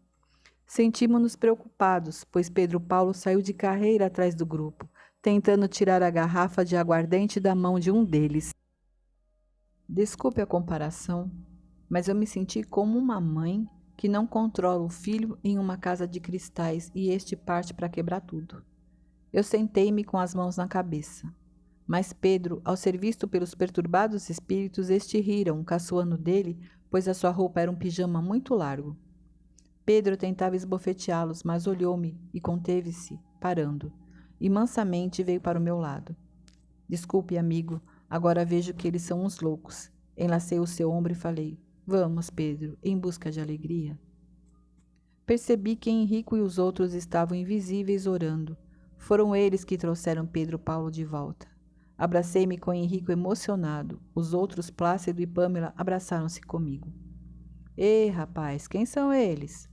S1: Sentimos-nos preocupados, pois Pedro Paulo saiu de carreira atrás do grupo, tentando tirar a garrafa de aguardente da mão de um deles. Desculpe a comparação, mas eu me senti como uma mãe que não controla o filho em uma casa de cristais e este parte para quebrar tudo. Eu sentei-me com as mãos na cabeça. Mas Pedro, ao ser visto pelos perturbados espíritos, este riram, caçoando dele, pois a sua roupa era um pijama muito largo. Pedro tentava esbofeteá-los, mas olhou-me e conteve-se, parando, e mansamente veio para o meu lado. Desculpe, amigo, agora vejo que eles são uns loucos. Enlacei o seu ombro e falei: Vamos, Pedro, em busca de alegria. Percebi que Henrico e os outros estavam invisíveis orando. Foram eles que trouxeram Pedro Paulo de volta. Abracei-me com Henrico emocionado. Os outros, Plácido e Pamela, abraçaram-se comigo. Ei, rapaz, quem são eles?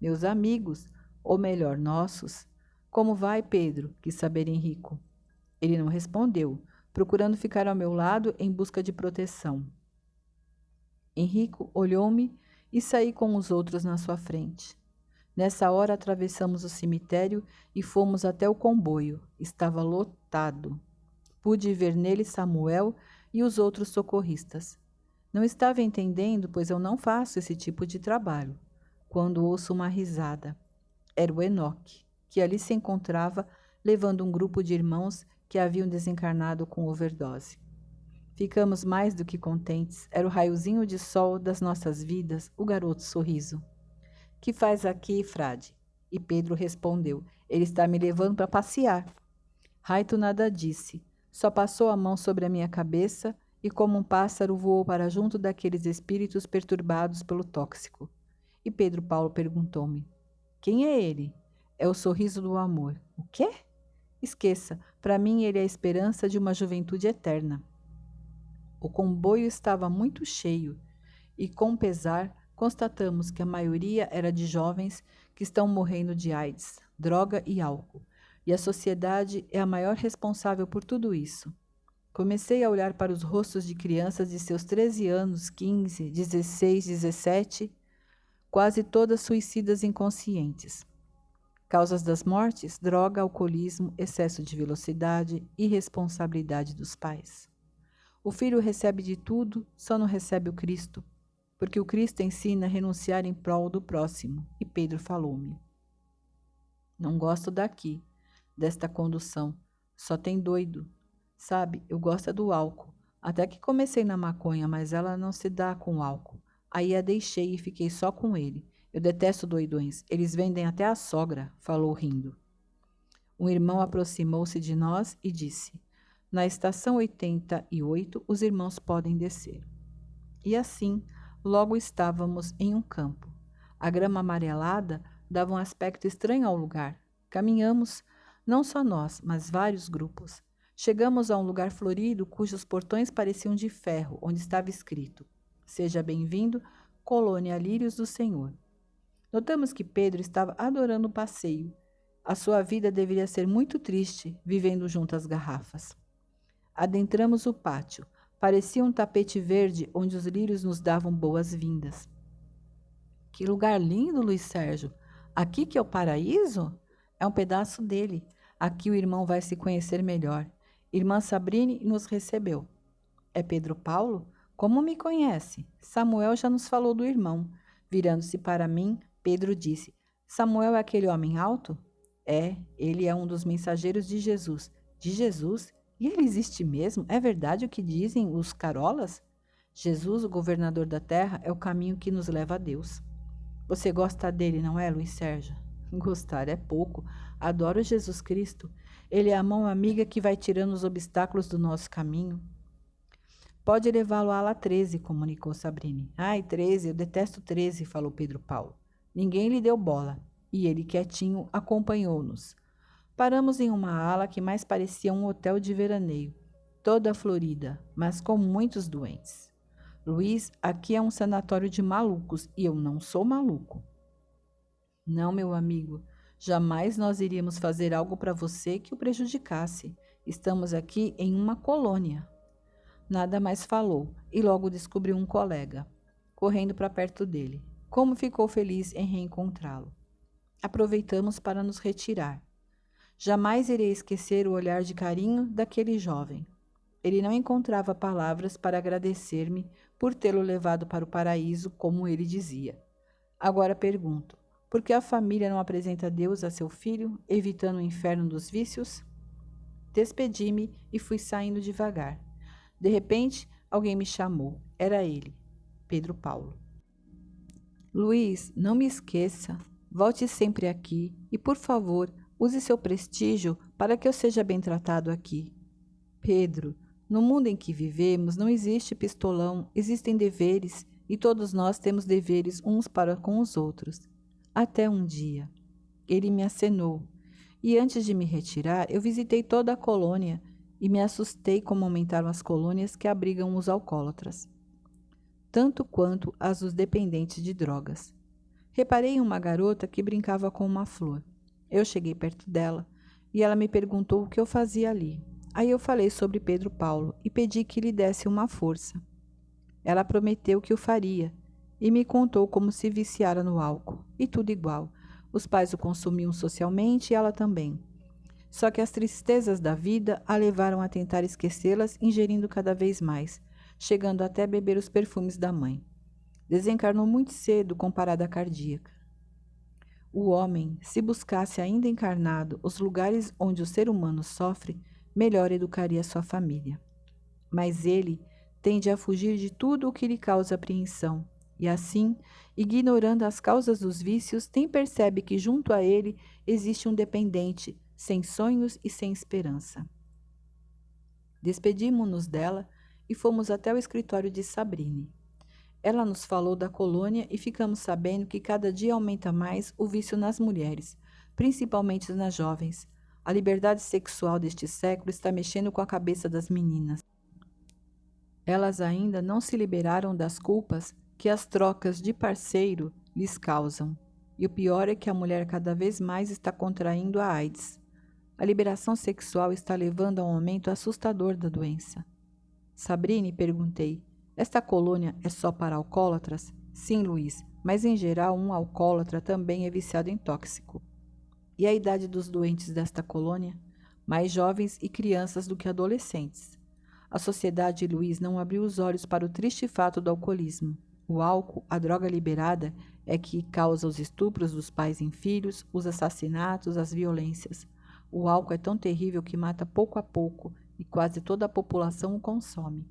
S1: Meus amigos, ou melhor, nossos. Como vai, Pedro? quis saber Henrico. Ele não respondeu, procurando ficar ao meu lado em busca de proteção. Henrico olhou-me e saí com os outros na sua frente. Nessa hora atravessamos o cemitério e fomos até o comboio. Estava lotado. Pude ver nele Samuel e os outros socorristas. Não estava entendendo, pois eu não faço esse tipo de trabalho. Quando ouço uma risada. Era o Enoque, que ali se encontrava levando um grupo de irmãos que haviam desencarnado com overdose. Ficamos mais do que contentes. Era o raiozinho de sol das nossas vidas, o garoto sorriso. Que faz aqui, frade? E Pedro respondeu: Ele está me levando para passear. Raito nada disse, só passou a mão sobre a minha cabeça e, como um pássaro, voou para junto daqueles espíritos perturbados pelo tóxico. E Pedro Paulo perguntou-me: Quem é ele? É o sorriso do amor. O quê? Esqueça, para mim ele é a esperança de uma juventude eterna. O comboio estava muito cheio e, com pesar, constatamos que a maioria era de jovens que estão morrendo de AIDS, droga e álcool, e a sociedade é a maior responsável por tudo isso. Comecei a olhar para os rostos de crianças de seus 13 anos, 15, 16, 17, quase todas suicidas inconscientes. Causas das mortes: droga, alcoolismo, excesso de velocidade, irresponsabilidade dos pais. O filho recebe de tudo, só não recebe o Cristo, porque o Cristo ensina a renunciar em prol do próximo. E Pedro falou-me: Não gosto daqui, desta condução, só tem doido. Sabe, eu gosto é do álcool. Até que comecei na maconha, mas ela não se dá com álcool. Aí a deixei e fiquei só com ele. Eu detesto doidões. Eles vendem até a sogra, falou rindo. Um irmão aproximou-se de nós e disse: Na estação 88, os irmãos podem descer. E assim, logo estávamos em um campo. A grama amarelada dava um aspecto estranho ao lugar. Caminhamos, não só nós, mas vários grupos. Chegamos a um lugar florido cujos portões pareciam de ferro, onde estava escrito: Seja bem-vindo, Colônia Lírios do Senhor. Notamos que Pedro estava adorando o passeio. A sua vida deveria ser muito triste, vivendo junto às garrafas. Adentramos o pátio. Parecia um tapete verde onde os lírios nos davam boas-vindas. Que lugar lindo, Luiz Sérgio! Aqui que é o paraíso? É um pedaço dele. Aqui o irmão vai se conhecer melhor. Irmã Sabrine nos recebeu. É Pedro Paulo? Como me conhece? Samuel já nos falou do irmão. Virando-se para mim, Pedro disse: Samuel é aquele homem alto? É, ele é um dos mensageiros de Jesus. De Jesus? E ele existe mesmo? É verdade o que dizem os carolas? Jesus, o governador da terra, é o caminho que nos leva a Deus. Você gosta dele, não é, Luiz Sérgio? Gostar é pouco. Adoro Jesus Cristo. Ele é a mão amiga que vai tirando os obstáculos do nosso caminho. Pode levá-lo à ala 13, comunicou Sabrine. Ai, 13, eu detesto 13, falou Pedro Paulo. Ninguém lhe deu bola, e ele, quietinho, acompanhou-nos. Paramos em uma ala que mais parecia um hotel de veraneio, toda florida, mas com muitos doentes. Luiz, aqui é um sanatório de malucos e eu não sou maluco. Não, meu amigo, Jamais nós iríamos fazer algo para você que o prejudicasse. Estamos aqui em uma colônia. Nada mais falou e logo descobriu um colega, correndo para perto dele. Como ficou feliz em reencontrá-lo. Aproveitamos para nos retirar. Jamais irei esquecer o olhar de carinho daquele jovem. Ele não encontrava palavras para agradecer-me por tê-lo levado para o paraíso, como ele dizia. Agora pergunto: por que a família não apresenta Deus a seu filho, evitando o inferno dos vícios? Despedi-me e fui saindo devagar. De repente, alguém me chamou. Era ele, Pedro Paulo. Luiz, não me esqueça. Volte sempre aqui e, por favor, use seu prestígio para que eu seja bem tratado aqui. Pedro, no mundo em que vivemos não existe pistolão, existem deveres e todos nós temos deveres uns para com os outros. Até um dia. Ele me acenou, e antes de me retirar, eu visitei toda a colônia e me assustei como aumentaram as colônias que abrigam os alcoólatras, tanto quanto as dos dependentes de drogas. Reparei em uma garota que brincava com uma flor. Eu cheguei perto dela e ela me perguntou o que eu fazia ali. Aí eu falei sobre Pedro Paulo e pedi que lhe desse uma força. Ela prometeu que o faria e me contou como se viciara no álcool, e tudo igual. Os pais o consumiam socialmente e ela também. Só que as tristezas da vida a levaram a tentar esquecê-las, ingerindo cada vez mais, chegando até beber os perfumes da mãe. Desencarnou muito cedo com parada cardíaca. O homem, se buscasse ainda encarnado os lugares onde o ser humano sofre, melhor educaria sua família. Mas ele tende a fugir de tudo o que lhe causa apreensão, e assim, ignorando as causas dos vícios, nem percebe que junto a ele existe um dependente, sem sonhos e sem esperança. Despedimos-nos dela e fomos até o escritório de Sabrine. Ela nos falou da colônia e ficamos sabendo que cada dia aumenta mais o vício nas mulheres, principalmente nas jovens. A liberdade sexual deste século está mexendo com a cabeça das meninas. Elas ainda não se liberaram das culpas que as trocas de parceiro lhes causam. E o pior é que a mulher cada vez mais está contraindo a AIDS. A liberação sexual está levando a um aumento assustador da doença. Sabrine, perguntei, esta colônia é só para alcoólatras? Sim, Luiz, mas em geral um alcoólatra também é viciado em tóxico. E a idade dos doentes desta colônia? Mais jovens e crianças do que adolescentes. A sociedade Luiz não abriu os olhos para o triste fato do alcoolismo. O álcool, a droga liberada, é que causa os estupros dos pais em filhos, os assassinatos, as violências. O álcool é tão terrível que mata pouco a pouco e quase toda a população o consome.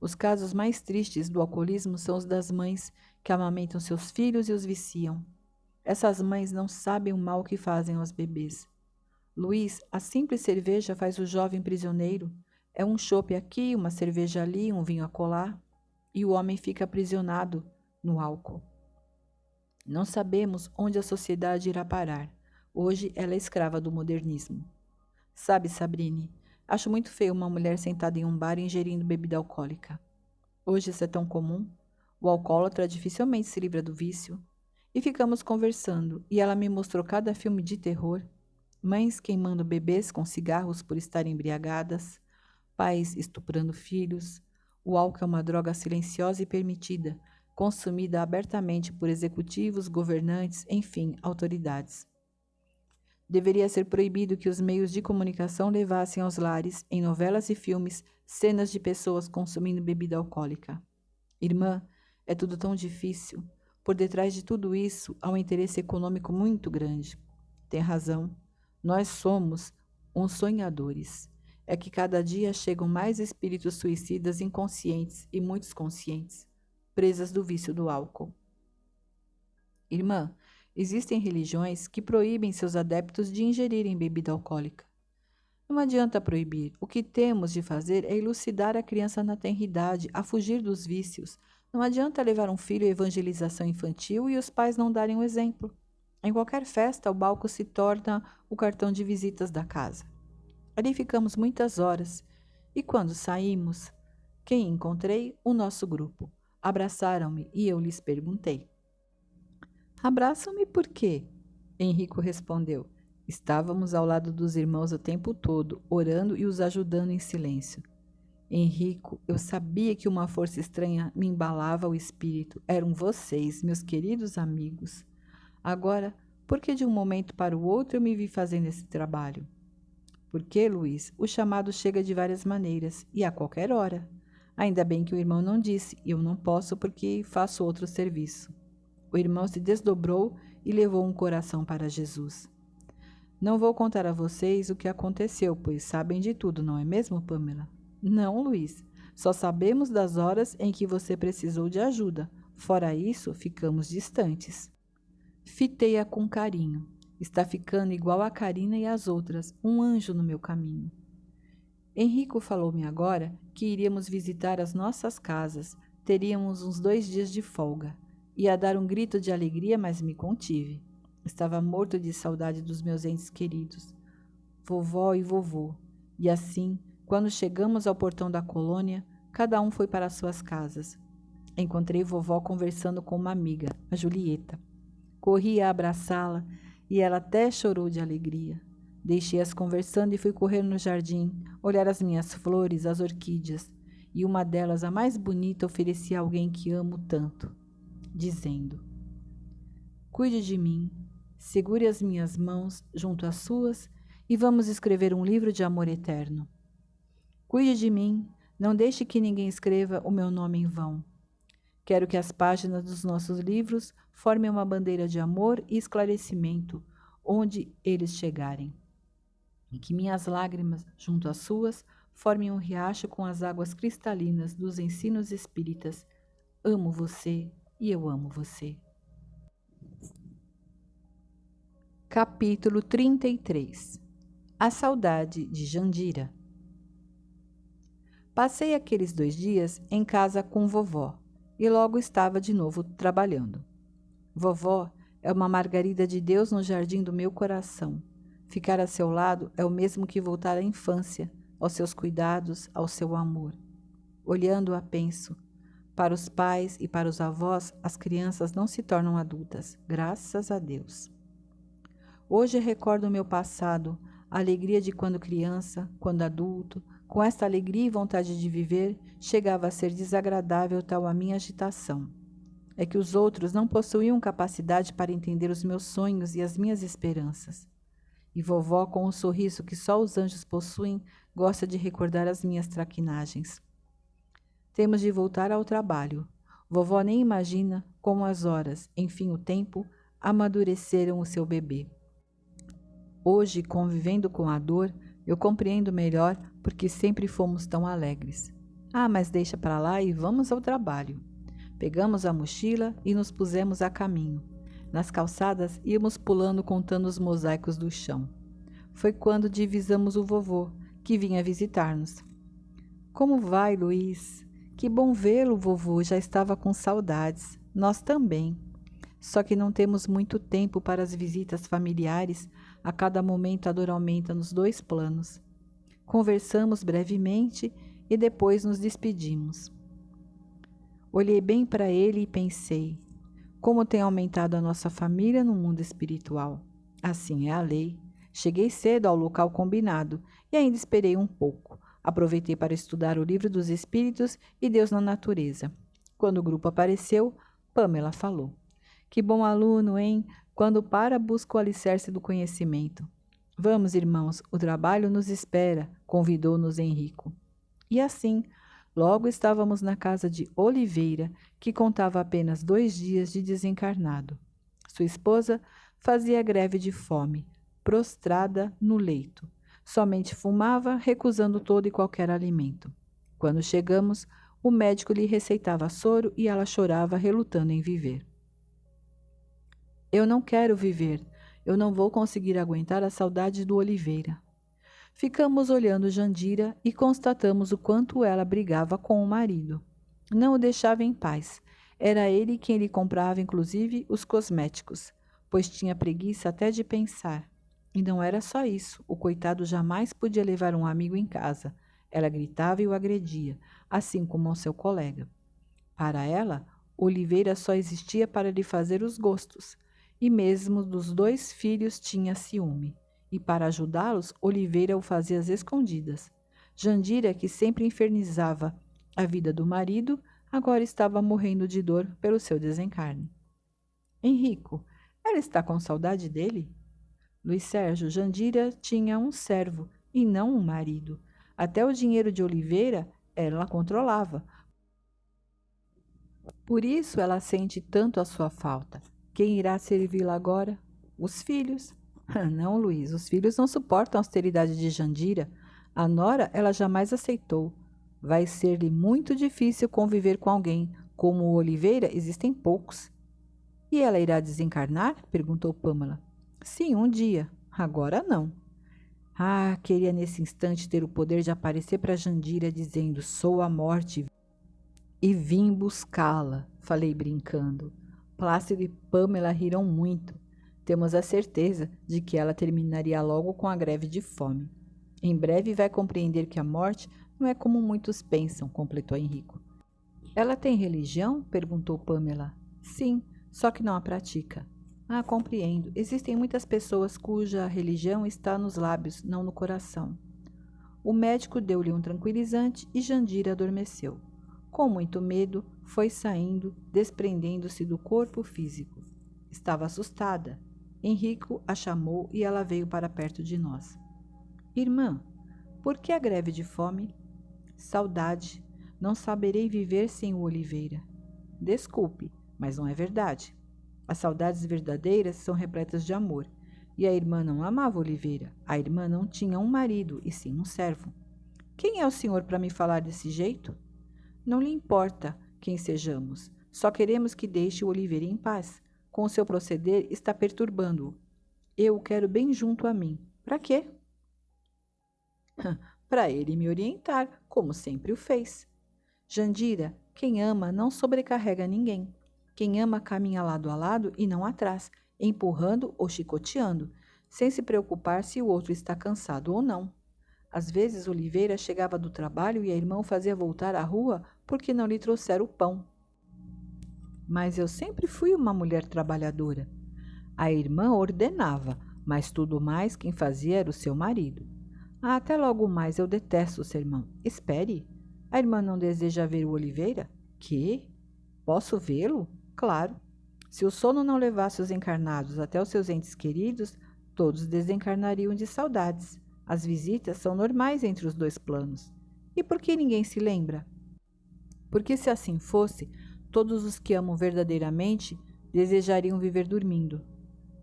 S1: Os casos mais tristes do alcoolismo são os das mães que amamentam seus filhos e os viciam. Essas mães não sabem o mal que fazem aos bebês. Luiz, a simples cerveja faz o jovem prisioneiro. É um chope aqui, uma cerveja ali, um vinho a colar, e o homem fica aprisionado no álcool. Não sabemos onde a sociedade irá parar. Hoje ela é escrava do modernismo. Sabe, Sabrine, acho muito feio uma mulher sentada em um bar ingerindo bebida alcoólica. Hoje isso é tão comum. O alcoólatra dificilmente se livra do vício. E ficamos conversando, e ela me mostrou cada filme de terror. Mães queimando bebês com cigarros por estarem embriagadas, pais estuprando filhos. O álcool é uma droga silenciosa e permitida, consumida abertamente por executivos, governantes, enfim, autoridades. Deveria ser proibido que os meios de comunicação levassem aos lares, em novelas e filmes, cenas de pessoas consumindo bebida alcoólica. Irmã, é tudo tão difícil. Por detrás de tudo isso há um interesse econômico muito grande. Tem razão. Nós somos uns sonhadores. É que cada dia chegam mais espíritos suicidas inconscientes e muitos conscientes presas do vício do álcool. Irmã, existem religiões que proíbem seus adeptos de ingerirem bebida alcoólica. Não adianta proibir. O que temos de fazer é elucidar a criança na tenridade a fugir dos vícios. Não adianta levar um filho à evangelização infantil e os pais não darem o um exemplo. Em qualquer festa, o balco se torna o cartão de visitas da casa. Ali ficamos muitas horas. E quando saímos, quem encontrei? O nosso grupo. Abraçaram-me e eu lhes perguntei: Abraçam-me por quê? Henrico respondeu: Estávamos ao lado dos irmãos o tempo todo, orando e os ajudando em silêncio. Henrico, eu sabia que uma força estranha me embalava o espírito. Eram vocês, meus queridos amigos. Agora, por que de um momento para o outro eu me vi fazendo esse trabalho? Porque, Luiz, o chamado chega de várias maneiras e a qualquer hora. Ainda bem que o irmão não disse, eu não posso porque faço outro serviço. O irmão se desdobrou e levou um coração para Jesus. Não vou contar a vocês o que aconteceu, pois sabem de tudo, não é mesmo, Pamela? Não, Luiz. Só sabemos das horas em que você precisou de ajuda. Fora isso, ficamos distantes. Fitei-a com carinho. Está ficando igual a Karina e as outras, um anjo no meu caminho. Henrico falou-me agora que iríamos visitar as nossas casas, teríamos uns dois dias de folga. Ia dar um grito de alegria, mas me contive. Estava morto de saudade dos meus entes queridos, vovó e vovô. E assim, quando chegamos ao portão da colônia, cada um foi para suas casas. Encontrei vovó conversando com uma amiga, a Julieta. Corri a abraçá-la e ela até chorou de alegria. Deixei-as conversando e fui correr no jardim, olhar as minhas flores, as orquídeas, e uma delas, a mais bonita, ofereci a alguém que amo tanto, dizendo: Cuide de mim, segure as minhas mãos junto às suas e vamos escrever um livro de amor eterno. Cuide de mim, não deixe que ninguém escreva o meu nome em vão. Quero que as páginas dos nossos livros formem uma bandeira de amor e esclarecimento onde eles chegarem e que minhas lágrimas, junto às suas, formem um riacho com as águas cristalinas dos ensinos espíritas. Amo você e eu amo você. Capítulo 33 A saudade de Jandira. Passei aqueles dois dias em casa com vovó e logo estava de novo trabalhando. Vovó é uma margarida de Deus no jardim do meu coração Ficar a seu lado é o mesmo que voltar à infância, aos seus cuidados, ao seu amor. Olhando-a, penso: para os pais e para os avós, as crianças não se tornam adultas, graças a Deus. Hoje recordo o meu passado, a alegria de quando criança, quando adulto. Com esta alegria e vontade de viver, chegava a ser desagradável tal a minha agitação. É que os outros não possuíam capacidade para entender os meus sonhos e as minhas esperanças. E vovó, com um sorriso que só os anjos possuem, gosta de recordar as minhas traquinagens. Temos de voltar ao trabalho. Vovó nem imagina como as horas, enfim o tempo, amadureceram o seu bebê. Hoje, convivendo com a dor, eu compreendo melhor porque sempre fomos tão alegres. Ah, mas deixa para lá e vamos ao trabalho. Pegamos a mochila e nos pusemos a caminho. Nas calçadas íamos pulando contando os mosaicos do chão. Foi quando divisamos o vovô, que vinha visitar-nos. Como vai, Luiz? Que bom vê-lo, vovô. Já estava com saudades. Nós também. Só que não temos muito tempo para as visitas familiares. A cada momento a dor aumenta nos dois planos. Conversamos brevemente e depois nos despedimos. Olhei bem para ele e pensei: como tem aumentado a nossa família no mundo espiritual. Assim é a lei. Cheguei cedo ao local combinado e ainda esperei um pouco. Aproveitei para estudar o livro dos Espíritos e Deus na Natureza. Quando o grupo apareceu, Pamela falou: Que bom aluno, hein? Quando para, busca o alicerce do conhecimento. Vamos, irmãos, o trabalho nos espera, convidou-nos Henrico. E assim, Logo estávamos na casa de Oliveira, que contava apenas dois dias de desencarnado. Sua esposa fazia greve de fome, prostrada no leito. Somente fumava, recusando todo e qualquer alimento. Quando chegamos, o médico lhe receitava soro e ela chorava, relutando em viver. Eu não quero viver. Eu não vou conseguir aguentar a saudade do Oliveira. Ficamos olhando Jandira e constatamos o quanto ela brigava com o marido. Não o deixava em paz. Era ele quem lhe comprava, inclusive, os cosméticos, pois tinha preguiça até de pensar. E não era só isso, o coitado jamais podia levar um amigo em casa. Ela gritava e o agredia, assim como ao seu colega. Para ela, Oliveira só existia para lhe fazer os gostos, e mesmo dos dois filhos tinha ciúme e para ajudá-los, Oliveira o fazia às escondidas. Jandira, que sempre infernizava a vida do marido, agora estava morrendo de dor pelo seu desencarne. Henrico, ela está com saudade dele? Luiz Sérgio, Jandira tinha um servo e não um marido. Até o dinheiro de Oliveira ela controlava. Por isso ela sente tanto a sua falta. Quem irá servi-la agora? Os filhos. Não, Luiz, os filhos não suportam a austeridade de Jandira. A nora ela jamais aceitou. Vai ser-lhe muito difícil conviver com alguém. Como Oliveira, existem poucos. E ela irá desencarnar? perguntou Pamela. Sim, um dia. Agora não. Ah, queria nesse instante ter o poder de aparecer para Jandira dizendo: Sou a morte e vim buscá-la, falei brincando. Plácido e Pamela riram muito. Temos a certeza de que ela terminaria logo com a greve de fome. Em breve vai compreender que a morte não é como muitos pensam, completou Henrico. Ela tem religião? perguntou Pamela. Sim, só que não a pratica. Ah, compreendo. Existem muitas pessoas cuja religião está nos lábios, não no coração. O médico deu-lhe um tranquilizante e Jandira adormeceu. Com muito medo, foi saindo, desprendendo-se do corpo físico. Estava assustada. Henrico a chamou e ela veio para perto de nós. Irmã, por que a greve de fome? Saudade. Não saberei viver sem o Oliveira. Desculpe, mas não é verdade. As saudades verdadeiras são repletas de amor. E a irmã não amava Oliveira. A irmã não tinha um marido, e sim um servo. Quem é o senhor para me falar desse jeito? Não lhe importa quem sejamos. Só queremos que deixe o Oliveira em paz com o seu proceder está perturbando-o. Eu o quero bem junto a mim. Para quê? Para ele me orientar, como sempre o fez. Jandira, quem ama não sobrecarrega ninguém. Quem ama caminha lado a lado e não atrás, empurrando ou chicoteando, sem se preocupar se o outro está cansado ou não. Às vezes Oliveira chegava do trabalho e a irmã o fazia voltar à rua porque não lhe trouxeram o pão. Mas eu sempre fui uma mulher trabalhadora. A irmã ordenava, mas tudo mais quem fazia era o seu marido. Ah, até logo mais, eu detesto o sermão. Espere. A irmã não deseja ver o Oliveira? Que? Posso vê-lo? Claro. Se o sono não levasse os encarnados até os seus entes queridos, todos desencarnariam de saudades. As visitas são normais entre os dois planos. E por que ninguém se lembra? Porque se assim fosse, todos os que amam verdadeiramente desejariam viver dormindo.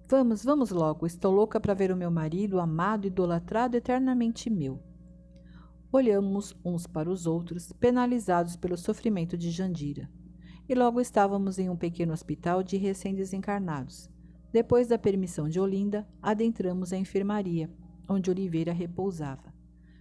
S1: Vamos, vamos logo, estou louca para ver o meu marido, amado, idolatrado, eternamente meu. Olhamos uns para os outros, penalizados pelo sofrimento de Jandira. E logo estávamos em um pequeno hospital de recém-desencarnados. Depois da permissão de Olinda, adentramos a enfermaria, onde Oliveira repousava.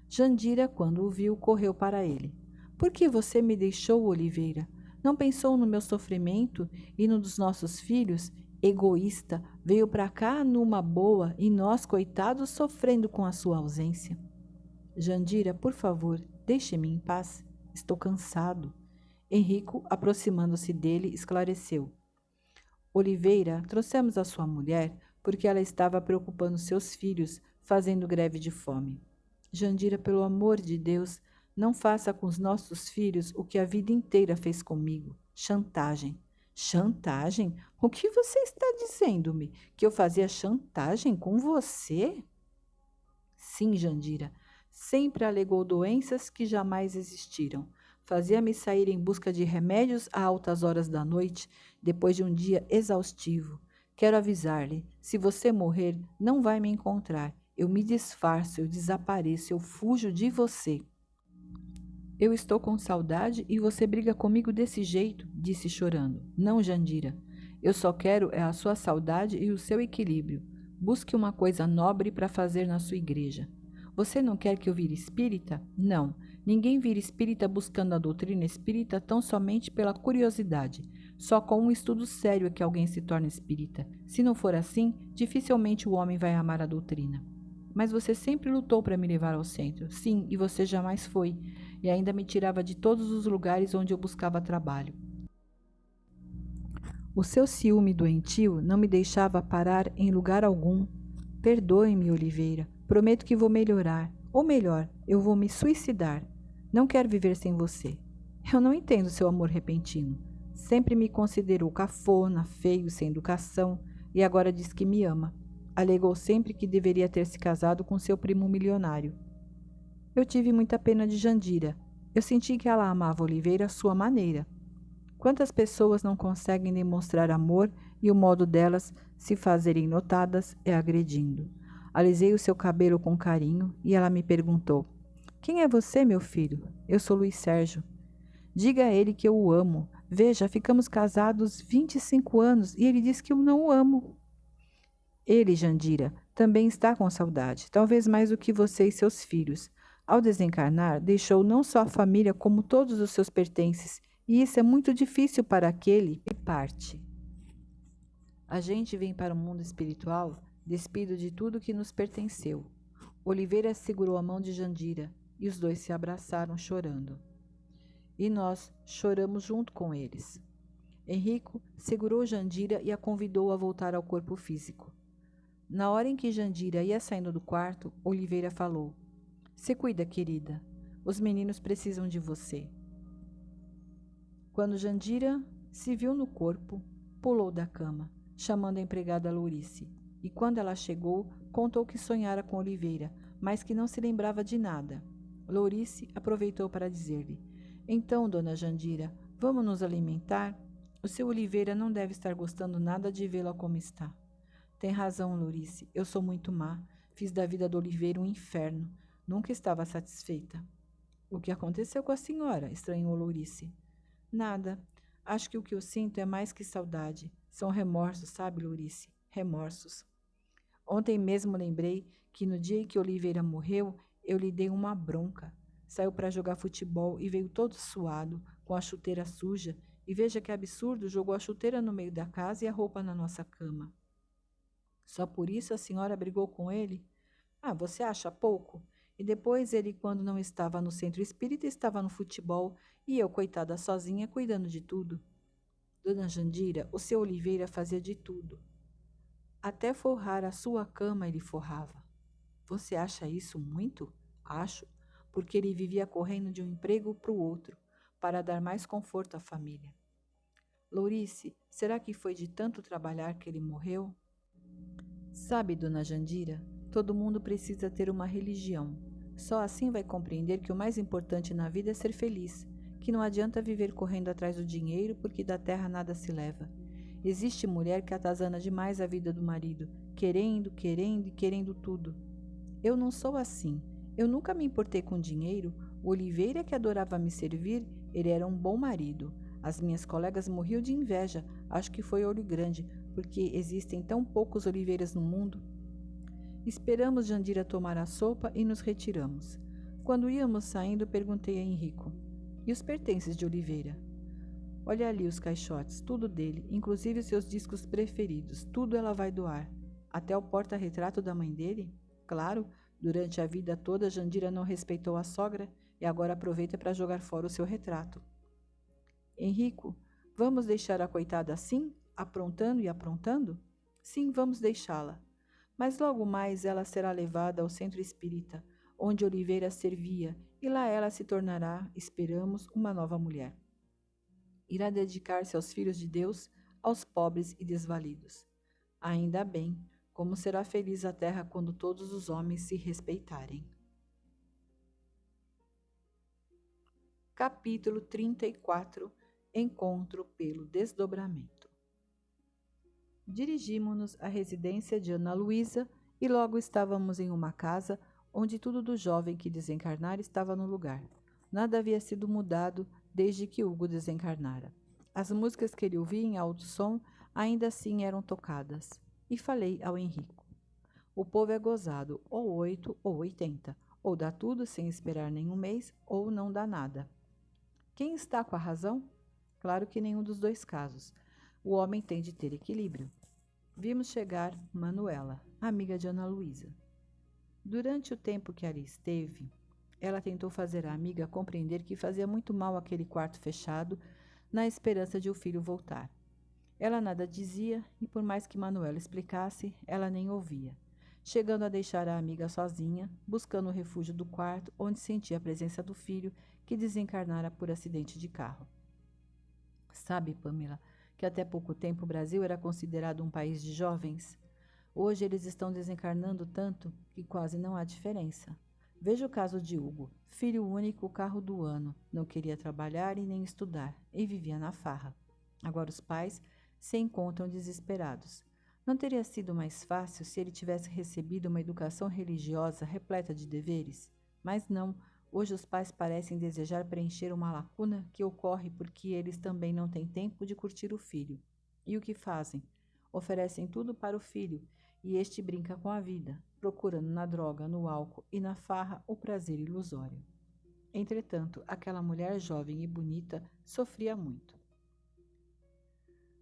S1: Jandira, quando o viu, correu para ele. Por que você me deixou, Oliveira? Não pensou no meu sofrimento e no dos nossos filhos? Egoísta, veio para cá numa boa e nós, coitados, sofrendo com a sua ausência. Jandira, por favor, deixe-me em paz. Estou cansado. Henrico, aproximando-se dele, esclareceu. Oliveira, trouxemos a sua mulher porque ela estava preocupando seus filhos, fazendo greve de fome. Jandira, pelo amor de Deus, não faça com os nossos filhos o que a vida inteira fez comigo. Chantagem. Chantagem? O que você está dizendo-me? Que eu fazia chantagem com você? Sim, Jandira. Sempre alegou doenças que jamais existiram. Fazia-me sair em busca de remédios a altas horas da noite, depois de um dia exaustivo. Quero avisar-lhe: se você morrer, não vai me encontrar. Eu me disfarço, eu desapareço, eu fujo de você. Eu estou com saudade e você briga comigo desse jeito, disse chorando. Não, Jandira. Eu só quero é a sua saudade e o seu equilíbrio. Busque uma coisa nobre para fazer na sua igreja. Você não quer que eu vire espírita? Não. Ninguém vira espírita buscando a doutrina espírita tão somente pela curiosidade. Só com um estudo sério é que alguém se torna espírita. Se não for assim, dificilmente o homem vai amar a doutrina. Mas você sempre lutou para me levar ao centro. Sim, e você jamais foi. E ainda me tirava de todos os lugares onde eu buscava trabalho. O seu ciúme doentio não me deixava parar em lugar algum. Perdoe-me, Oliveira. Prometo que vou melhorar. Ou melhor, eu vou me suicidar. Não quero viver sem você. Eu não entendo seu amor repentino. Sempre me considerou cafona, feio, sem educação, e agora diz que me ama. Alegou sempre que deveria ter se casado com seu primo milionário. Eu tive muita pena de Jandira. Eu senti que ela amava Oliveira à sua maneira. Quantas pessoas não conseguem demonstrar amor e o modo delas se fazerem notadas é agredindo? Alisei o seu cabelo com carinho e ela me perguntou: quem é você, meu filho? Eu sou Luiz Sérgio. Diga a ele que eu o amo. Veja, ficamos casados 25 anos e ele diz que eu não o amo. Ele, Jandira, também está com saudade, talvez mais do que você e seus filhos. Ao desencarnar, deixou não só a família, como todos os seus pertences, e isso é muito difícil para aquele que parte. A gente vem para o mundo espiritual despido de tudo que nos pertenceu. Oliveira segurou a mão de Jandira e os dois se abraçaram chorando. E nós choramos junto com eles. Henrico segurou Jandira e a convidou a voltar ao corpo físico. Na hora em que Jandira ia saindo do quarto, Oliveira falou: Se cuida, querida. Os meninos precisam de você. Quando Jandira se viu no corpo, pulou da cama, chamando a empregada Lourice. E quando ela chegou, contou que sonhara com Oliveira, mas que não se lembrava de nada. Lourice aproveitou para dizer-lhe: Então, dona Jandira, vamos nos alimentar? O seu Oliveira não deve estar gostando nada de vê-la como está. Tem razão, Lourice. Eu sou muito má. Fiz da vida do Oliveira um inferno. Nunca estava satisfeita. O que aconteceu com a senhora? estranhou Lourice. Nada. Acho que o que eu sinto é mais que saudade. São remorsos, sabe, Lourice? Remorsos. Ontem mesmo lembrei que no dia em que Oliveira morreu, eu lhe dei uma bronca. Saiu para jogar futebol e veio todo suado, com a chuteira suja, e veja que absurdo, jogou a chuteira no meio da casa e a roupa na nossa cama. Só por isso a senhora brigou com ele? Ah, você acha pouco? E depois ele, quando não estava no centro espírita, estava no futebol e eu, coitada sozinha, cuidando de tudo. Dona Jandira, o seu Oliveira fazia de tudo. Até forrar a sua cama ele forrava. Você acha isso muito? Acho, porque ele vivia correndo de um emprego para o outro, para dar mais conforto à família. Lourice, será que foi de tanto trabalhar que ele morreu? Sabe, dona Jandira, todo mundo precisa ter uma religião. Só assim vai compreender que o mais importante na vida é ser feliz, que não adianta viver correndo atrás do dinheiro porque da terra nada se leva. Existe mulher que atazana demais a vida do marido, querendo, querendo e querendo tudo. Eu não sou assim. Eu nunca me importei com dinheiro. O Oliveira, que adorava me servir, ele era um bom marido. As minhas colegas morriam de inveja, acho que foi olho grande, porque existem tão poucos oliveiras no mundo. Esperamos Jandira tomar a sopa e nos retiramos. Quando íamos saindo, perguntei a Henrico: E os pertences de Oliveira? Olha ali os caixotes, tudo dele, inclusive seus discos preferidos, tudo ela vai doar. Até o porta-retrato da mãe dele? Claro, durante a vida toda Jandira não respeitou a sogra e agora aproveita para jogar fora o seu retrato. Henrico, vamos deixar a coitada assim, aprontando e aprontando? Sim, vamos deixá-la. Mas logo mais ela será levada ao centro espírita, onde Oliveira servia, e lá ela se tornará, esperamos, uma nova mulher. Irá dedicar-se aos filhos de Deus, aos pobres e desvalidos. Ainda bem, como será feliz a terra quando todos os homens se respeitarem. Capítulo 34 Encontro pelo desdobramento. Dirigimos-nos à residência de Ana Luísa e logo estávamos em uma casa onde tudo do jovem que desencarnara estava no lugar. Nada havia sido mudado desde que Hugo desencarnara. As músicas que ele ouvia em alto som ainda assim eram tocadas. E falei ao Henrico. O povo é gozado, ou oito ou oitenta, ou dá tudo sem esperar nenhum mês, ou não dá nada. Quem está com a razão? Claro que nenhum dos dois casos. O homem tem de ter equilíbrio. Vimos chegar Manuela, amiga de Ana Luísa. Durante o tempo que ali esteve, ela tentou fazer a amiga compreender que fazia muito mal aquele quarto fechado, na esperança de o filho voltar. Ela nada dizia e, por mais que Manuela explicasse, ela nem ouvia, chegando a deixar a amiga sozinha, buscando o refúgio do quarto onde sentia a presença do filho que desencarnara por acidente de carro. Sabe, Pamela, que até pouco tempo o Brasil era considerado um país de jovens? Hoje eles estão desencarnando tanto que quase não há diferença. Veja o caso de Hugo, filho único, carro do ano, não queria trabalhar e nem estudar, e vivia na farra. Agora os pais se encontram desesperados. Não teria sido mais fácil se ele tivesse recebido uma educação religiosa repleta de deveres? Mas não, Hoje os pais parecem desejar preencher uma lacuna que ocorre porque eles também não têm tempo de curtir o filho. E o que fazem? Oferecem tudo para o filho e este brinca com a vida, procurando na droga, no álcool e na farra o prazer ilusório. Entretanto, aquela mulher jovem e bonita sofria muito.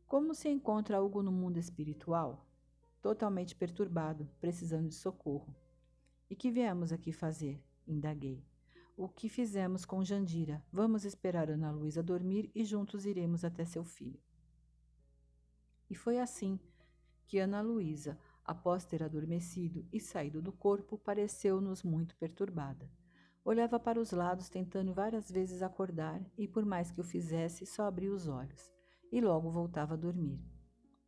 S1: Como se encontra algo no mundo espiritual? Totalmente perturbado, precisando de socorro. E que viemos aqui fazer? Indaguei. O que fizemos com Jandira? Vamos esperar Ana Luísa dormir e juntos iremos até seu filho. E foi assim que Ana Luísa, após ter adormecido e saído do corpo, pareceu-nos muito perturbada. Olhava para os lados, tentando várias vezes acordar, e por mais que o fizesse, só abria os olhos, e logo voltava a dormir.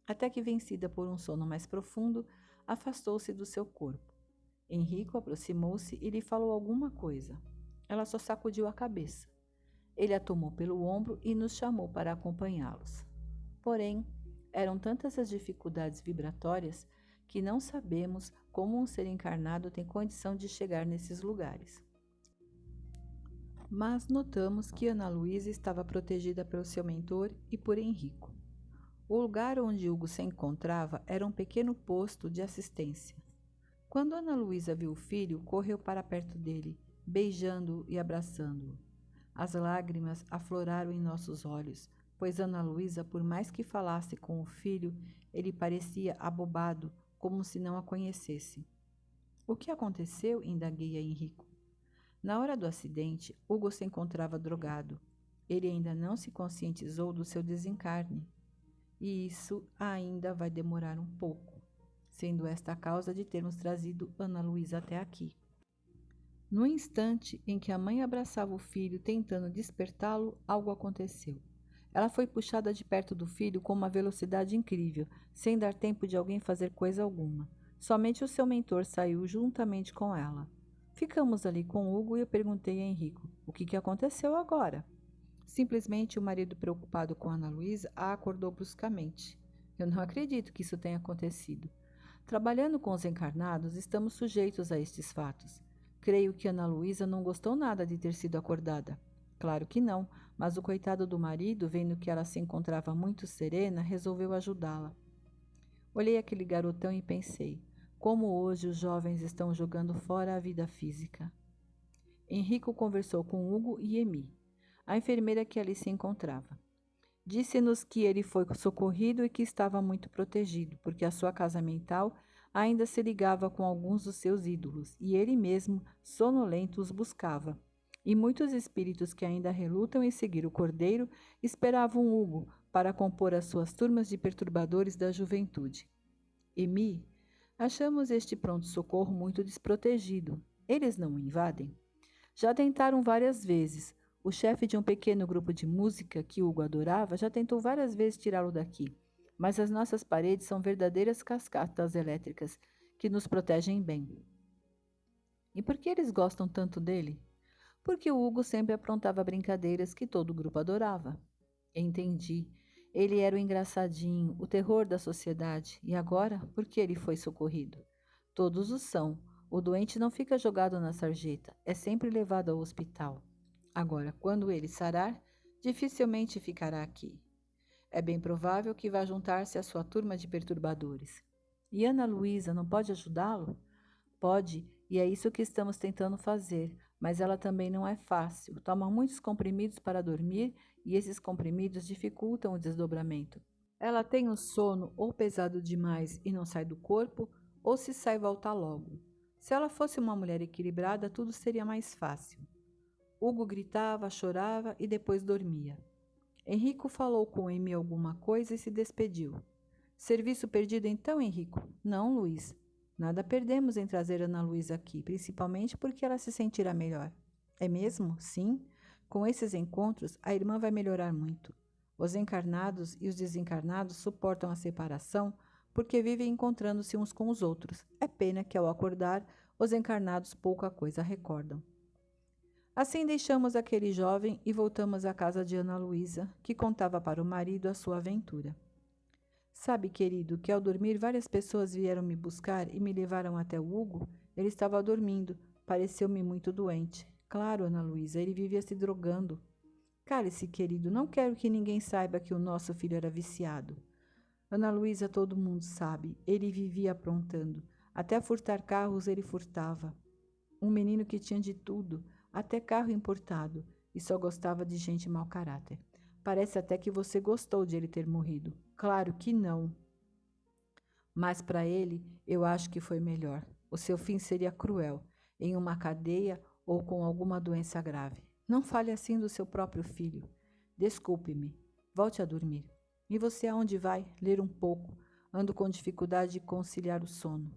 S1: Até que, vencida por um sono mais profundo, afastou-se do seu corpo. Henrico aproximou-se e lhe falou alguma coisa. Ela só sacudiu a cabeça. Ele a tomou pelo ombro e nos chamou para acompanhá-los. Porém, eram tantas as dificuldades vibratórias que não sabemos como um ser encarnado tem condição de chegar nesses lugares. Mas notamos que Ana Luísa estava protegida pelo seu mentor e por Henrico. O lugar onde Hugo se encontrava era um pequeno posto de assistência. Quando Ana Luísa viu o filho, correu para perto dele beijando-o e abraçando-o. As lágrimas afloraram em nossos olhos, pois Ana Luísa, por mais que falasse com o filho, ele parecia abobado, como se não a conhecesse. O que aconteceu? indaguei a Henrico. Na hora do acidente, Hugo se encontrava drogado. Ele ainda não se conscientizou do seu desencarne. E isso ainda vai demorar um pouco, sendo esta a causa de termos trazido Ana Luísa até aqui. No instante em que a mãe abraçava o filho tentando despertá-lo, algo aconteceu. Ela foi puxada de perto do filho com uma velocidade incrível, sem dar tempo de alguém fazer coisa alguma. Somente o seu mentor saiu juntamente com ela. Ficamos ali com Hugo e eu perguntei a Henrico: o que, que aconteceu agora? Simplesmente o marido, preocupado com Ana Luísa, a acordou bruscamente. Eu não acredito que isso tenha acontecido. Trabalhando com os encarnados, estamos sujeitos a estes fatos. Creio que Ana Luísa não gostou nada de ter sido acordada. Claro que não, mas o coitado do marido, vendo que ela se encontrava muito serena, resolveu ajudá-la. Olhei aquele garotão e pensei: como hoje os jovens estão jogando fora a vida física. Henrico conversou com Hugo e Emi, a enfermeira que ali se encontrava. Disse-nos que ele foi socorrido e que estava muito protegido, porque a sua casa mental ainda se ligava com alguns dos seus ídolos, e ele mesmo, sonolento, os buscava. E muitos espíritos que ainda relutam em seguir o Cordeiro esperavam Hugo para compor as suas turmas de perturbadores da juventude. Emi, achamos este pronto-socorro muito desprotegido. Eles não o invadem? Já tentaram várias vezes. O chefe de um pequeno grupo de música que Hugo adorava já tentou várias vezes tirá-lo daqui. Mas as nossas paredes são verdadeiras cascatas elétricas que nos protegem bem. E por que eles gostam tanto dele? Porque o Hugo sempre aprontava brincadeiras que todo o grupo adorava. Entendi. Ele era o engraçadinho, o terror da sociedade, e agora, por que ele foi socorrido? Todos o são. O doente não fica jogado na sarjeta, é sempre levado ao hospital. Agora, quando ele sarar, dificilmente ficará aqui. É bem provável que vá juntar-se à sua turma de perturbadores. E Ana Luísa não pode ajudá-lo? Pode, e é isso que estamos tentando fazer, mas ela também não é fácil. Toma muitos comprimidos para dormir e esses comprimidos dificultam o desdobramento. Ela tem o sono ou pesado demais e não sai do corpo, ou se sai volta logo. Se ela fosse uma mulher equilibrada, tudo seria mais fácil. Hugo gritava, chorava e depois dormia. Henrico falou com Amy alguma coisa e se despediu. Serviço perdido então, Henrico? Não, Luiz. Nada perdemos em trazer Ana Luísa aqui, principalmente porque ela se sentirá melhor. É mesmo? Sim. Com esses encontros, a irmã vai melhorar muito. Os encarnados e os desencarnados suportam a separação porque vivem encontrando-se uns com os outros. É pena que, ao acordar, os encarnados pouca coisa recordam. Assim deixamos aquele jovem e voltamos à casa de Ana Luísa, que contava para o marido a sua aventura. Sabe, querido, que ao dormir várias pessoas vieram me buscar e me levaram até o Hugo? Ele estava dormindo, pareceu-me muito doente. Claro, Ana Luísa, ele vivia se drogando. Cale-se, querido, não quero que ninguém saiba que o nosso filho era viciado. Ana Luísa, todo mundo sabe, ele vivia aprontando. Até furtar carros ele furtava. Um menino que tinha de tudo, até carro importado, e só gostava de gente mau caráter. Parece até que você gostou de ele ter morrido. Claro que não. Mas para ele, eu acho que foi melhor. O seu fim seria cruel, em uma cadeia ou com alguma doença grave. Não fale assim do seu próprio filho. Desculpe-me. Volte a dormir. E você aonde vai? Ler um pouco. Ando com dificuldade de conciliar o sono.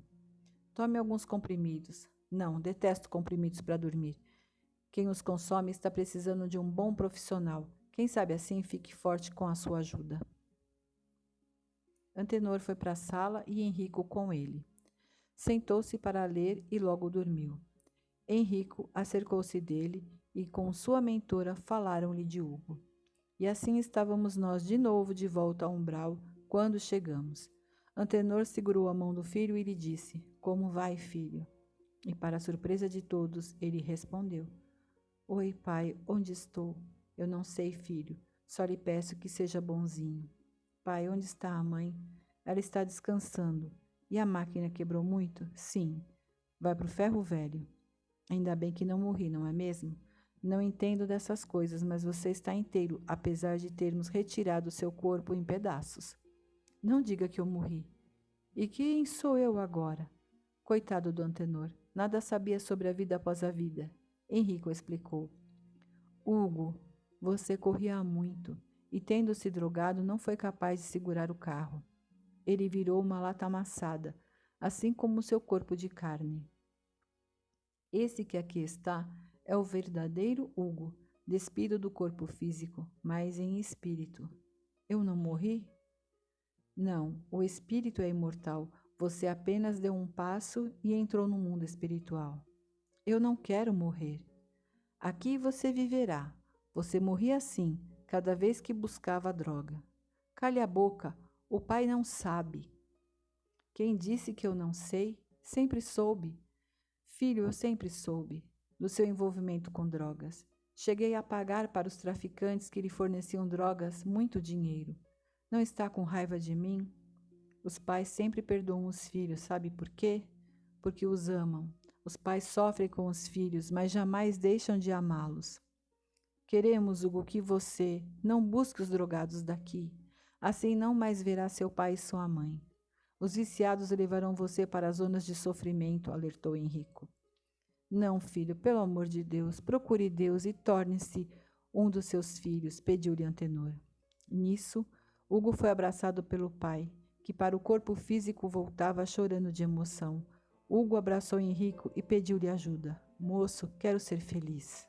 S1: Tome alguns comprimidos. Não, detesto comprimidos para dormir. Quem os consome está precisando de um bom profissional. Quem sabe assim fique forte com a sua ajuda. Antenor foi para a sala e Henrico com ele. Sentou-se para ler e logo dormiu. Henrico acercou-se dele e com sua mentora falaram-lhe de Hugo. E assim estávamos nós de novo de volta ao umbral quando chegamos. Antenor segurou a mão do filho e lhe disse: Como vai, filho? E para surpresa de todos, ele respondeu: Oi, pai, onde estou? Eu não sei, filho. Só lhe peço que seja bonzinho. Pai, onde está a mãe? Ela está descansando. E a máquina quebrou muito? Sim. Vai para o ferro velho. Ainda bem que não morri, não é mesmo? Não entendo dessas coisas, mas você está inteiro, apesar de termos retirado seu corpo em pedaços. Não diga que eu morri. E quem sou eu agora? Coitado do Antenor, nada sabia sobre a vida após a vida. Henrico explicou. Hugo, você corria muito e, tendo se drogado, não foi capaz de segurar o carro. Ele virou uma lata amassada, assim como seu corpo de carne. Esse que aqui está é o verdadeiro Hugo, despido do corpo físico, mas em espírito. Eu não morri? Não, o espírito é imortal. Você apenas deu um passo e entrou no mundo espiritual. Eu não quero morrer. Aqui você viverá. Você morria assim, cada vez que buscava a droga. Cale a boca, o pai não sabe. Quem disse que eu não sei, sempre soube. Filho, eu sempre soube do seu envolvimento com drogas. Cheguei a pagar para os traficantes que lhe forneciam drogas muito dinheiro. Não está com raiva de mim? Os pais sempre perdoam os filhos, sabe por quê? Porque os amam. Os pais sofrem com os filhos, mas jamais deixam de amá-los. Queremos, Hugo, que você não busque os drogados daqui. Assim não mais verá seu pai e sua mãe. Os viciados levarão você para as zonas de sofrimento, alertou Henrico. Não, filho, pelo amor de Deus, procure Deus e torne-se um dos seus filhos, pediu-lhe Antenor. Nisso, Hugo foi abraçado pelo pai, que para o corpo físico voltava chorando de emoção. Hugo abraçou Henrico e pediu-lhe ajuda. Moço, quero ser feliz.